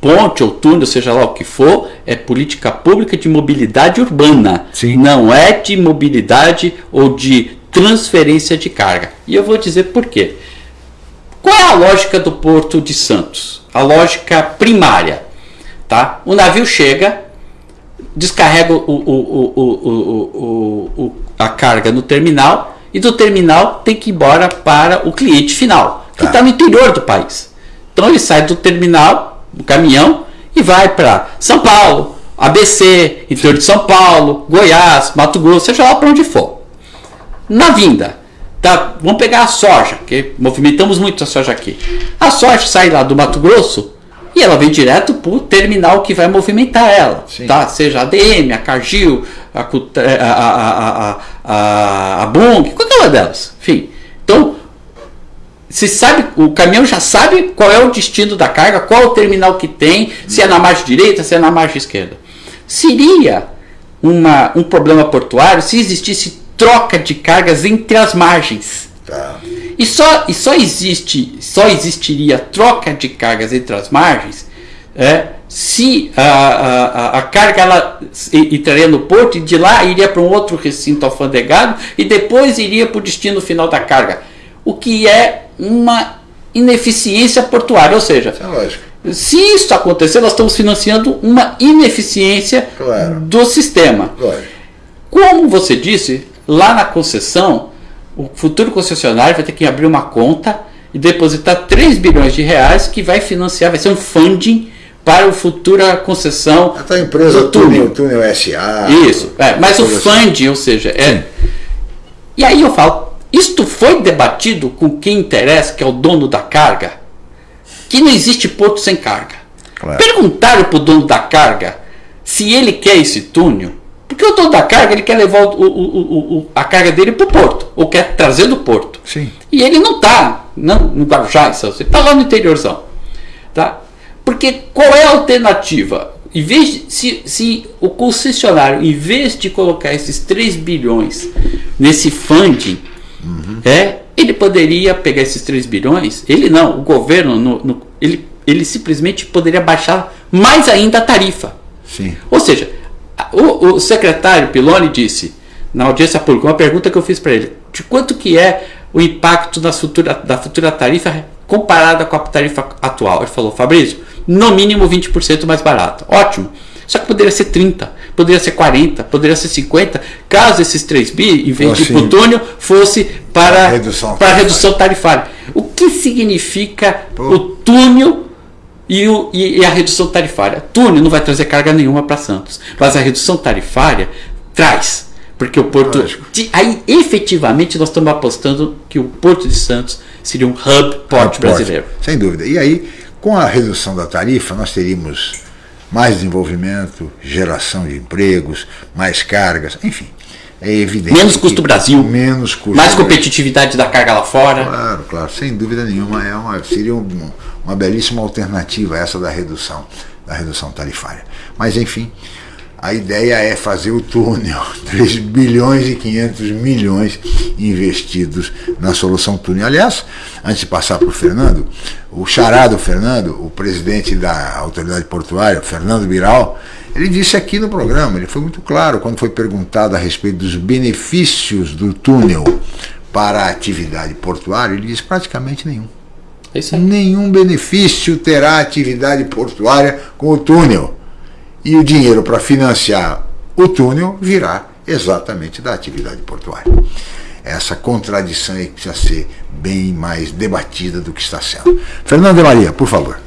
Ponte ou túnel, seja lá o que for, é política pública de mobilidade urbana. Sim. Não é de mobilidade ou de transferência de carga. E eu vou dizer por quê. Qual é a lógica do Porto de Santos? A lógica primária. Tá? O navio chega, descarrega o, o, o, a carga no terminal e do terminal tem que ir embora para o cliente final, que está tá no interior do país. Então ele sai do terminal, do caminhão, e vai para São Paulo, ABC, interior de São Paulo, Goiás, Mato Grosso, seja lá para onde for. Na vinda, tá, vamos pegar a soja, que movimentamos muito a soja aqui. A soja sai lá do Mato Grosso e ela vem direto para o terminal que vai movimentar ela, tá? seja a DM, a Cargill, a, a, a, a, a Bung, qualquer uma delas. Enfim, então, se sabe, o caminhão já sabe qual é o destino da carga, qual é o terminal que tem, se é na margem direita, se é na margem esquerda. Seria uma, um problema portuário se existisse troca de cargas entre as margens. Tá. E só, e só existe, só existiria troca de cargas entre as margens é, se a, a, a carga ela entraria no porto e de lá iria para um outro recinto alfandegado e depois iria para o destino final da carga. O que é uma ineficiência portuária, ou seja, é se isso acontecer, nós estamos financiando uma ineficiência claro. do sistema. Claro. Como você disse, lá na concessão, o futuro concessionário vai ter que abrir uma conta e depositar 3 bilhões de reais que vai financiar, vai ser um funding para a futura concessão a empresa do túnel. túnel SA. Isso, é, mas o funding, ou seja, é. E aí eu falo, isto foi debatido com quem interessa, que é o dono da carga, que não existe porto sem carga. Claro. Perguntaram para o dono da carga se ele quer esse túnel, porque o dono da carga ele quer levar o, o, o, a carga dele para o porto, ou quer trazer do porto. Sim. E ele não está no Guarujá, ele está lá no interiorzão. Tá? Porque qual é a alternativa? Em vez de, se, se o concessionário, em vez de colocar esses 3 bilhões nesse funding, uhum. é, ele poderia pegar esses 3 bilhões, ele não, o governo, no, no, ele, ele simplesmente poderia baixar mais ainda a tarifa. Sim. Ou seja, o, o secretário Piloni disse, na audiência pública, uma pergunta que eu fiz para ele, de quanto que é o impacto da futura, da futura tarifa comparada com a tarifa atual? Ele falou, Fabrício, no mínimo 20% mais barato. Ótimo. Só que poderia ser 30, poderia ser 40, poderia ser 50, caso esses 3 bi, em vez de assim, plutônio, fosse para, redução para redução tarifária. O que significa Pô. o túnel e, o, e, a redução tarifária? Túnel não vai trazer carga nenhuma para Santos, mas a redução tarifária traz. Porque o Porto. De, aí, efetivamente, nós estamos apostando que o Porto de Santos seria um hub port brasileiro. Sem dúvida. E aí, com a redução da tarifa, nós teríamos mais desenvolvimento, geração de empregos, mais cargas, enfim. É evidente. Menos custo Brasil. Menos custo. Mais competitividade da carga lá fora. Claro, claro, sem dúvida nenhuma. É uma, seria um, uma belíssima alternativa essa da redução, da redução tarifária. Mas enfim, a ideia é fazer o túnel, [LAUGHS] 3 bilhões e 500 milhões investidos na solução túnel. Aliás, antes de passar para o Fernando, o charado Fernando, o presidente da autoridade portuária, Fernando Biral, ele disse aqui no programa, ele foi muito claro quando foi perguntado a respeito dos benefícios do túnel para a atividade portuária, ele disse praticamente nenhum. É nenhum benefício terá a atividade portuária com o túnel e o dinheiro para financiar o túnel virá exatamente da atividade portuária. Essa contradição aí precisa ser bem mais debatida do que está sendo. Fernando de Maria, por favor.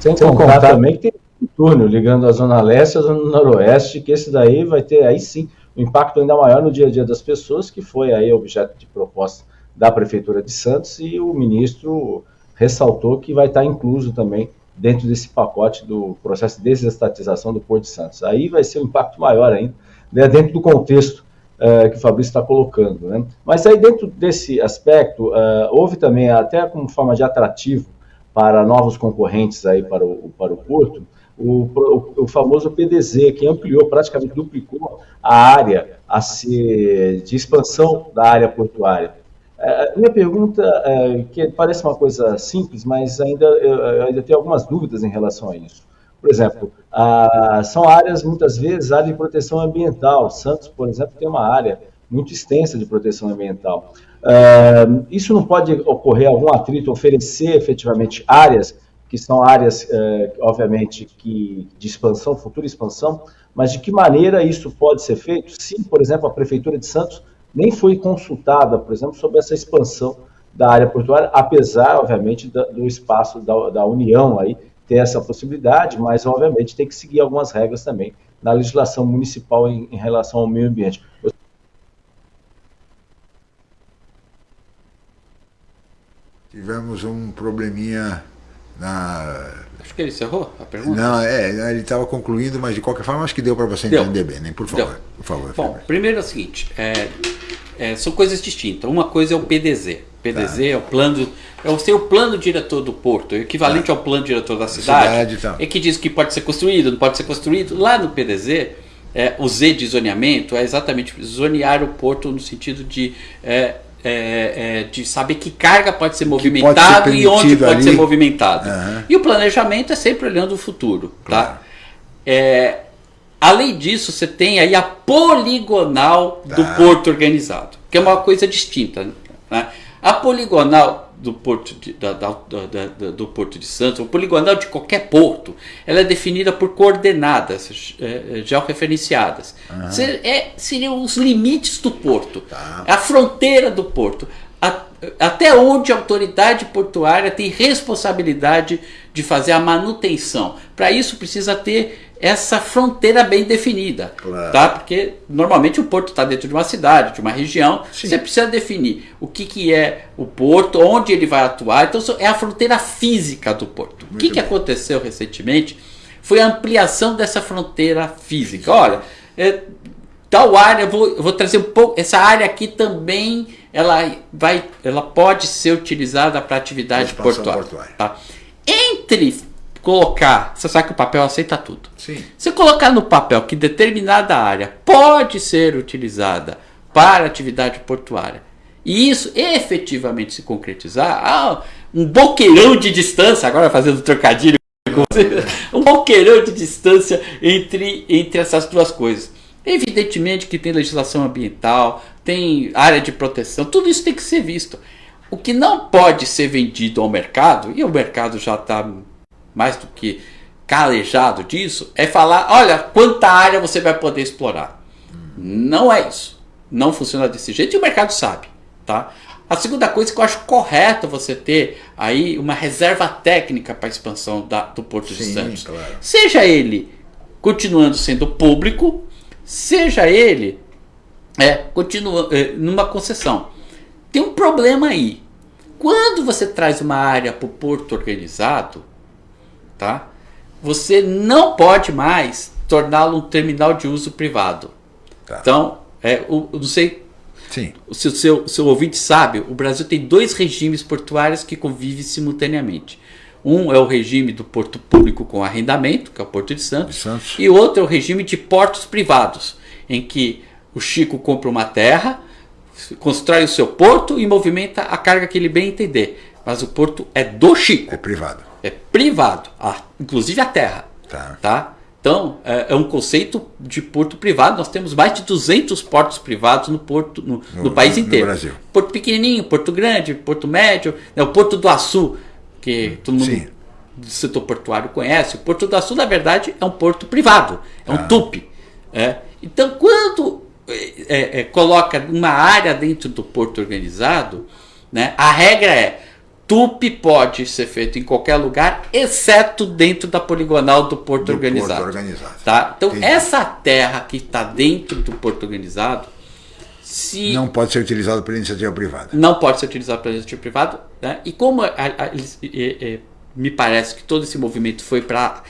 Sem contar também que tem túnel ligando a Zona Leste à Zona Noroeste, que esse daí vai ter aí sim um impacto ainda maior no dia a dia das pessoas, que foi aí objeto de proposta da Prefeitura de Santos, e o ministro ressaltou que vai estar incluso também dentro desse pacote do processo de desestatização do Porto de Santos. Aí vai ser um impacto maior ainda, né, dentro do contexto uh, que o Fabrício está colocando. Né? Mas aí dentro desse aspecto, uh, houve também, até como forma de atrativo para novos concorrentes aí para o, para o Porto, o, o, o, famoso PDZ, que ampliou, praticamente duplicou a área a ser, de expansão da área portuária. É, minha pergunta, é, que parece uma coisa simples, mas ainda, eu, ainda tenho algumas dúvidas em relação a isso. Por exemplo, a, são áreas, muitas vezes, área de proteção ambiental. Santos, por exemplo, tem uma área muito extensa de proteção ambiental. É, isso não pode ocorrer algum atrito, oferecer efetivamente áreas que são áreas, é, obviamente, que, de expansão, futura expansão, mas de que maneira isso pode ser feito? Sim, por exemplo, a Prefeitura de Santos nem foi consultada, por exemplo, sobre essa expansão da área portuária, apesar, obviamente, do espaço da, da União aí ter essa possibilidade, mas, obviamente, tem que seguir algumas regras também na legislação municipal em, em relação ao meio ambiente. Tivemos um probleminha na Acho que ele encerrou a pergunta. Não, é, ele estava concluindo, mas de qualquer forma acho que deu para você deu. entender bem, né? Por favor. Deu. Por favor Bom, primeiro é o seguinte, é, é, são coisas distintas. Uma coisa é o PDZ. PDZ tá. é o plano, é o seu plano diretor do porto, é equivalente tá. ao plano diretor da cidade. cidade tá. É que diz que pode ser construído, não pode ser construído. Lá no PDZ, é, o Z de zoneamento é exatamente zonear o porto no sentido de é, é, é, de saber que carga pode ser movimentada pode ser e onde pode ali. ser movimentado. Uhum. E o planejamento é sempre olhando o futuro. Tá? Claro. Tá? É, além disso, você tem aí a poligonal do porto organizado, que é uma coisa distinta. Né? A poligonal do Porto de, da, da, da, do Porto de Santos, o poligonal de qualquer porto, ela é definida por coordenadas é, é georreferenciadas. Uhum. É, seriam os limites do porto, tá. a fronteira do porto. A, até onde a autoridade portuária tem responsabilidade de fazer a manutenção. Para isso precisa ter essa fronteira bem definida, claro. tá? Porque normalmente o porto está dentro de uma cidade, de uma região. Sim. Você precisa definir o que, que é o porto, onde ele vai atuar. Então é a fronteira física do porto. Muito o que, que aconteceu recentemente foi a ampliação dessa fronteira física. Olha, é, tal área, eu vou, eu vou trazer um pouco. Essa área aqui também ela vai, ela pode ser utilizada para atividade portuária. portuária. Tá? Entre colocar, você sabe que o papel aceita tudo. Sim. Se colocar no papel que determinada área pode ser utilizada para atividade portuária, e isso efetivamente se concretizar, ah, um boqueirão de distância, agora fazendo trocadilho com você, um boqueirão de distância entre, entre essas duas coisas. Evidentemente que tem legislação ambiental, tem área de proteção, tudo isso tem que ser visto. O que não pode ser vendido ao mercado, e o mercado já está mais do que calejado disso, é falar: olha, quanta área você vai poder explorar. Não é isso. Não funciona desse jeito e o mercado sabe. Tá? A segunda coisa que eu acho correto você ter aí uma reserva técnica para a expansão da, do Porto Sim, de Santos. Claro. Seja ele continuando sendo público, seja ele é, continua, é, numa concessão. Tem um problema aí. Quando você traz uma área para o porto organizado, tá? Você não pode mais torná-lo um terminal de uso privado. Tá. Então, é, o, não sei Sim. se o seu, seu ouvinte sabe, o Brasil tem dois regimes portuários que convivem simultaneamente. Um é o regime do porto público com arrendamento, que é o Porto de Santos, de Santos. e outro é o regime de portos privados, em que o Chico compra uma terra, constrói o seu porto e movimenta a carga que ele bem entender. Mas o porto é do Chico. É privado é privado, a, inclusive a terra. Tá. tá? Então, é, é, um conceito de porto privado. Nós temos mais de 200 portos privados no, porto, no, no, no país inteiro. Brasil. Porto pequenininho, Porto grande, Porto médio, né, o Porto do Açu, que hum, todo mundo Sim. do setor portuário conhece. O Porto do Açu, na verdade, é um porto privado, é um ah. tupi. É. Então, quando é, é, coloca uma área dentro do porto organizado, né, a regra é TUP pode ser feito em qualquer lugar, exceto dentro da poligonal do Porto do Organizado. Porto organizado. Tá? Então, Entendi. essa terra que está dentro do Porto Organizado. Se não pode ser utilizada pela iniciativa privada. Não pode ser utilizada pela iniciativa privada. Né? E como a, a, a, me parece que todo esse movimento foi para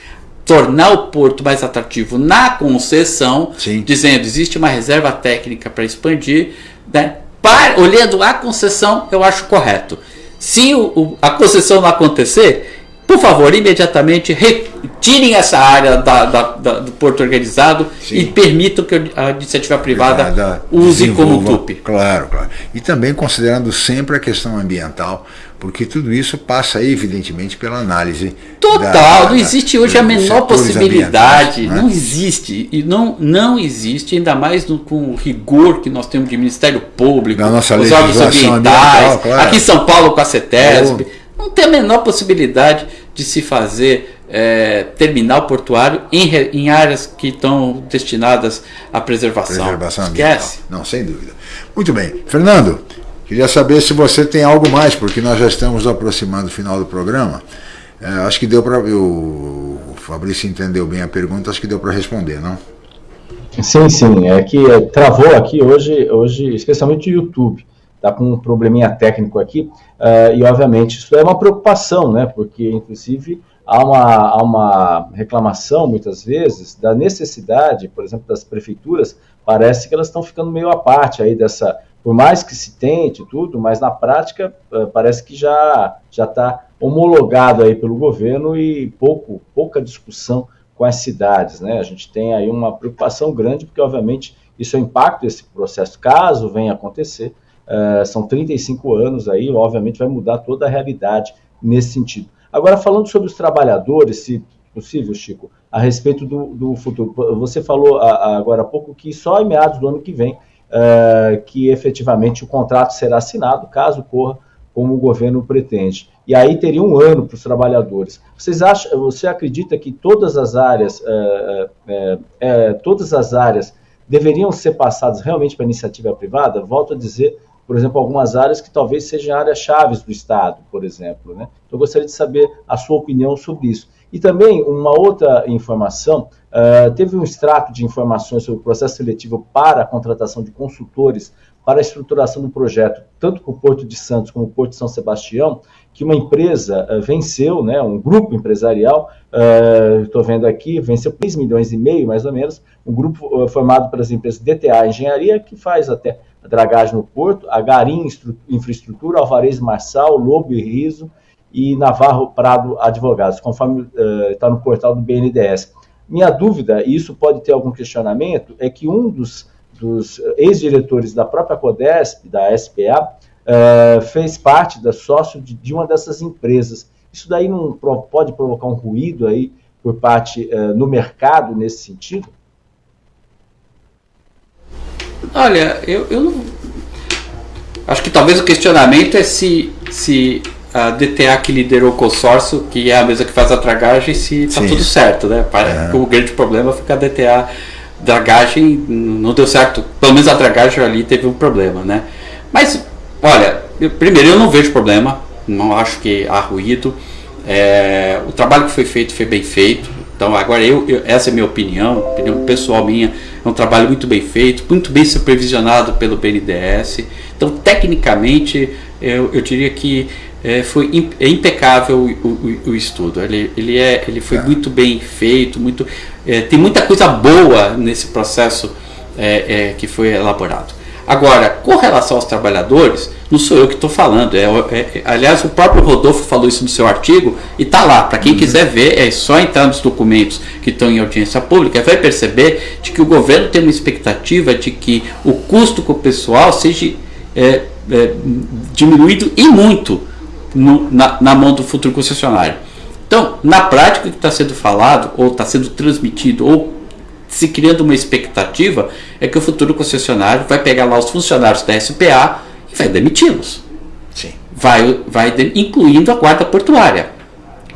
tornar o porto mais atrativo na concessão, Sim. dizendo existe uma reserva técnica para expandir, né? para, olhando a concessão, eu acho correto. Se o, o, a concessão não acontecer, por favor, imediatamente retirem essa área da, da, da, do porto organizado Sim. e permitam que a iniciativa privada, privada use como TUP. Claro, claro. E também considerando sempre a questão ambiental, porque tudo isso passa evidentemente pela análise. Total, da, não existe hoje a menor possibilidade, né? não existe, e não, não existe, ainda mais no, com o rigor que nós temos de Ministério Público, Na nossa os órgãos ambientais, claro. aqui em São Paulo com a CETESB, não tem a menor possibilidade de se fazer é, terminal portuário em, em, áreas que estão destinadas à preservação. Preservação Esquece. Ambiental. Não, sem dúvida. Muito bem. Fernando, queria saber se você tem algo mais, porque nós já estamos aproximando do final do programa. É, acho que deu para. O Fabrício entendeu bem a pergunta, acho que deu para responder, não? Sim, sim. É que é, travou aqui hoje, hoje, especialmente o YouTube está com um probleminha técnico aqui, uh, e obviamente isso é uma preocupação, né, porque inclusive há uma, há uma reclamação muitas vezes da necessidade, por exemplo, das prefeituras, parece que elas estão ficando meio à parte aí dessa, por mais que se tente tudo, mas na prática uh, parece que já já está homologado aí pelo governo e pouco pouca discussão com as cidades, né? A gente tem aí uma preocupação grande porque obviamente isso é impacto desse processo caso venha acontecer uh, são 35 anos aí, obviamente vai mudar toda a realidade nesse sentido. Agora, falando sobre os trabalhadores, se possível, Chico, a respeito do, do futuro. Você falou agora há pouco que só em meados do ano que vem uh, que efetivamente o contrato será assinado, caso corra como o governo pretende. E aí teria um ano para os trabalhadores. Vocês acham, você acredita que todas as áreas, uh, uh, todas as áreas deveriam ser passadas realmente para iniciativa privada? Volto a dizer, por exemplo, algumas áreas que talvez sejam áreas chaves do Estado, por exemplo. Né? Então, eu gostaria de saber a sua opinião sobre isso. E também uma outra informação, uh, teve um extrato de informações sobre o processo seletivo para a contratação de consultores para a estruturação do projeto, tanto para o Porto de Santos como o Porto de São Sebastião, que uma empresa uh, venceu, né, um grupo empresarial, estou uh, vendo aqui, venceu 3 milhões e meio, mais ou menos, um grupo formado pelas empresas DTA Engenharia, que faz até dragagem no Porto, a Garim Infraestrutura, Alvarez Marçal, Lobo e Riso, e Navarro Prado Advogados, conforme está uh, no portal do BNDES. Minha dúvida, e isso pode ter algum questionamento, é que um dos, dos ex-diretores da própria Codesp, da SPA, uh, fez parte da sócio de, de, uma dessas empresas. Isso daí não pode provocar um ruído aí por parte uh, no mercado nesse sentido? Olha, eu, eu não... acho que talvez o questionamento é se, se a DTA que liderou o consórcio, que é a mesa que faz a dragagem, se está tudo certo, né? É. O grande problema foi que a DTA dragagem não deu certo. Pelo menos a dragagem ali teve um problema, né? Mas, olha, eu, primeiro eu não vejo problema, não acho que há ruído. É, o trabalho que foi feito foi bem feito. Então agora eu, eu, essa é a minha opinião, opinião pessoal minha, é um trabalho muito bem feito, muito bem supervisionado pelo BNDES. Então tecnicamente eu, eu diria que é, foi é impecável o, o, o, estudo. Ele, ele, é, ele foi é. muito bem feito, muito, é, tem muita coisa boa nesse processo é, é, que foi elaborado. Agora, com relação aos trabalhadores, não sou eu que estou falando. É, aliás, o próprio Rodolfo falou isso no seu artigo e está lá. Para quem uhum. quiser ver, é só entrar nos documentos que estão em audiência pública, vai perceber de que o governo tem uma expectativa de que o custo com o pessoal seja diminuído e muito no, na, na mão do futuro concessionário. Então, na prática, o que está sendo falado, ou está sendo transmitido, ou se criando uma expectativa, é que o futuro concessionário vai pegar lá os funcionários da SPA e vai demiti-los. Vai, vai de, incluindo a guarda portuária,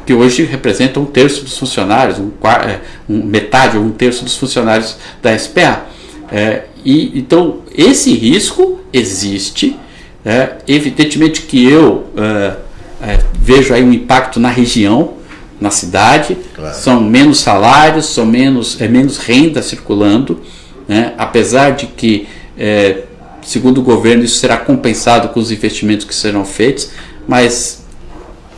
que hoje representa um terço dos funcionários, um, é, um metade ou um terço dos funcionários da SPA. É, e, então, esse risco existe. É, evidentemente que eu. É, é, vejo aí um impacto na região, na cidade, claro. são menos salários, são menos, é menos renda circulando, né? apesar de que, é, segundo o governo, isso será compensado com os investimentos que serão feitos, mas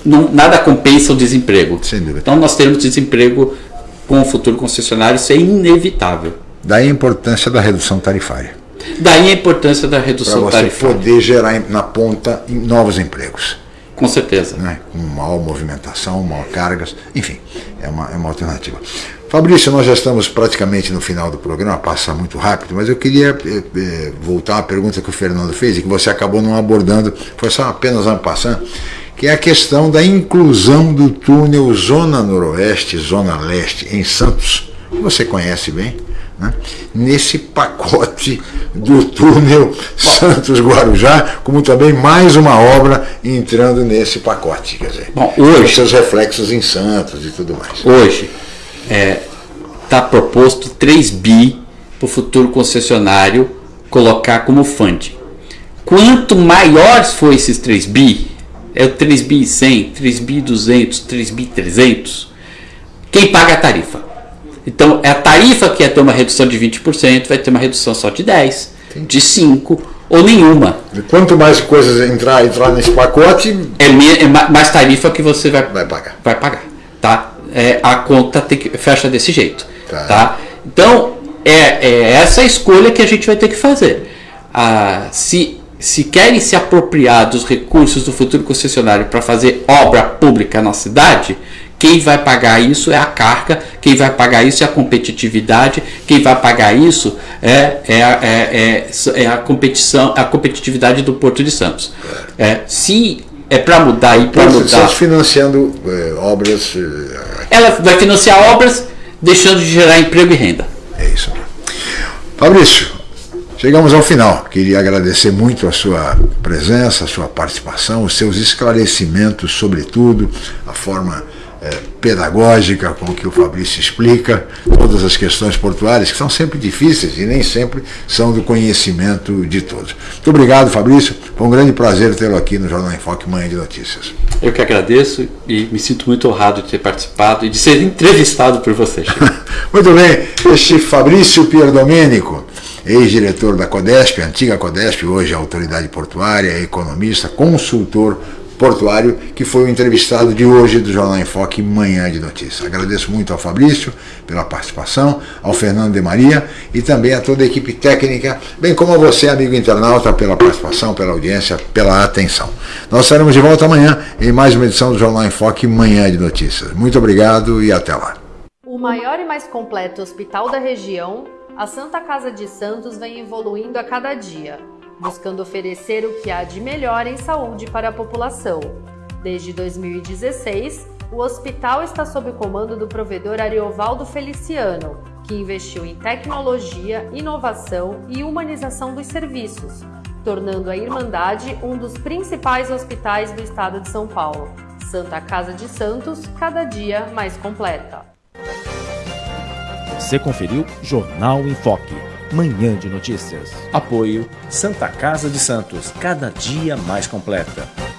não, nada compensa o desemprego. Então nós teremos desemprego com o futuro concessionário, isso é inevitável. Daí a importância da redução tarifária. Daí a importância da redução tarifária. Para você poder gerar na ponta novos empregos. Com certeza. Né? Com maior movimentação, maior cargas, enfim, é uma, é uma alternativa. Fabrício, nós já estamos praticamente no final do programa, passa muito rápido, mas eu queria é, voltar à pergunta que o Fernando fez e que você acabou não abordando, foi só apenas uma passando, que é a questão da inclusão do túnel Zona Noroeste, Zona Leste em Santos. Você conhece bem? Né, nesse pacote do túnel Santos-Guarujá, como também mais uma obra entrando nesse pacote, quer dizer, Bom, hoje, com seus reflexos em Santos e tudo mais. Hoje está é, tá proposto 3 bi para o futuro concessionário colocar como funding. Quanto maiores for esses 3 bi, é o 3 bi 100, 3 bi 200, 3 bi 300, quem paga a tarifa? Então, é a tarifa que ia ter uma redução de 20%, vai ter uma redução só de 10%, Entendi. de 5% ou nenhuma. E quanto mais coisas entrar, entrar nesse pacote... É, é mais tarifa que você vai, vai pagar. Vai pagar tá? É, a conta que, fecha desse jeito. Tá. tá? Então, é, é essa escolha que a gente vai ter que fazer. Ah, se, se querem se apropriar dos recursos do futuro concessionário para fazer obra pública na cidade quem vai pagar isso é a carga, quem vai pagar isso é a competitividade, quem vai pagar isso é, é, é, é, é a competição, a competitividade do Porto de Santos. É, se é para mudar e para mudar. Santos financiando é, obras. É, Ela vai financiar obras, deixando de gerar emprego e renda. É isso. Fabrício, chegamos ao final. Queria agradecer muito a sua presença, a sua participação, os seus esclarecimentos, sobretudo, a forma pedagógica com que o Fabrício explica todas as questões portuárias, que são sempre difíceis e nem sempre são do conhecimento de todos. Muito obrigado, Fabrício. Foi um grande prazer tê-lo aqui no Jornal em Foque Manhã de Notícias. Eu que agradeço e me sinto muito honrado de ter participado e de ser entrevistado por você. [LAUGHS] muito bem, este Fabrício Pierdomênico ex-diretor da Codesp, antiga Codesp, hoje autoridade portuária, economista, consultor portuário, que foi o entrevistado de hoje do Jornal em Foque Manhã de Notícias. Agradeço muito ao Fabrício pela participação, ao Fernando de Maria e também a toda a equipe técnica, bem como a você, amigo internauta, pela participação, pela audiência, pela atenção. Nós estaremos de volta amanhã em mais uma edição do Jornal em Foque Manhã de Notícias. Muito obrigado e até lá. O maior e mais completo hospital da região, a Santa Casa de Santos vem evoluindo a cada dia buscando oferecer o que há de melhor em saúde para a população. Desde 2016, o hospital está sob o comando do provedor Ariovaldo Feliciano, que investiu em tecnologia, inovação e humanização dos serviços, tornando a Irmandade um dos principais hospitais do estado de São Paulo. Santa Casa de Santos, cada dia mais completa. Você conferiu Jornal em Foque Manhã de Notícias. Apoio Santa Casa de Santos, cada dia mais completa.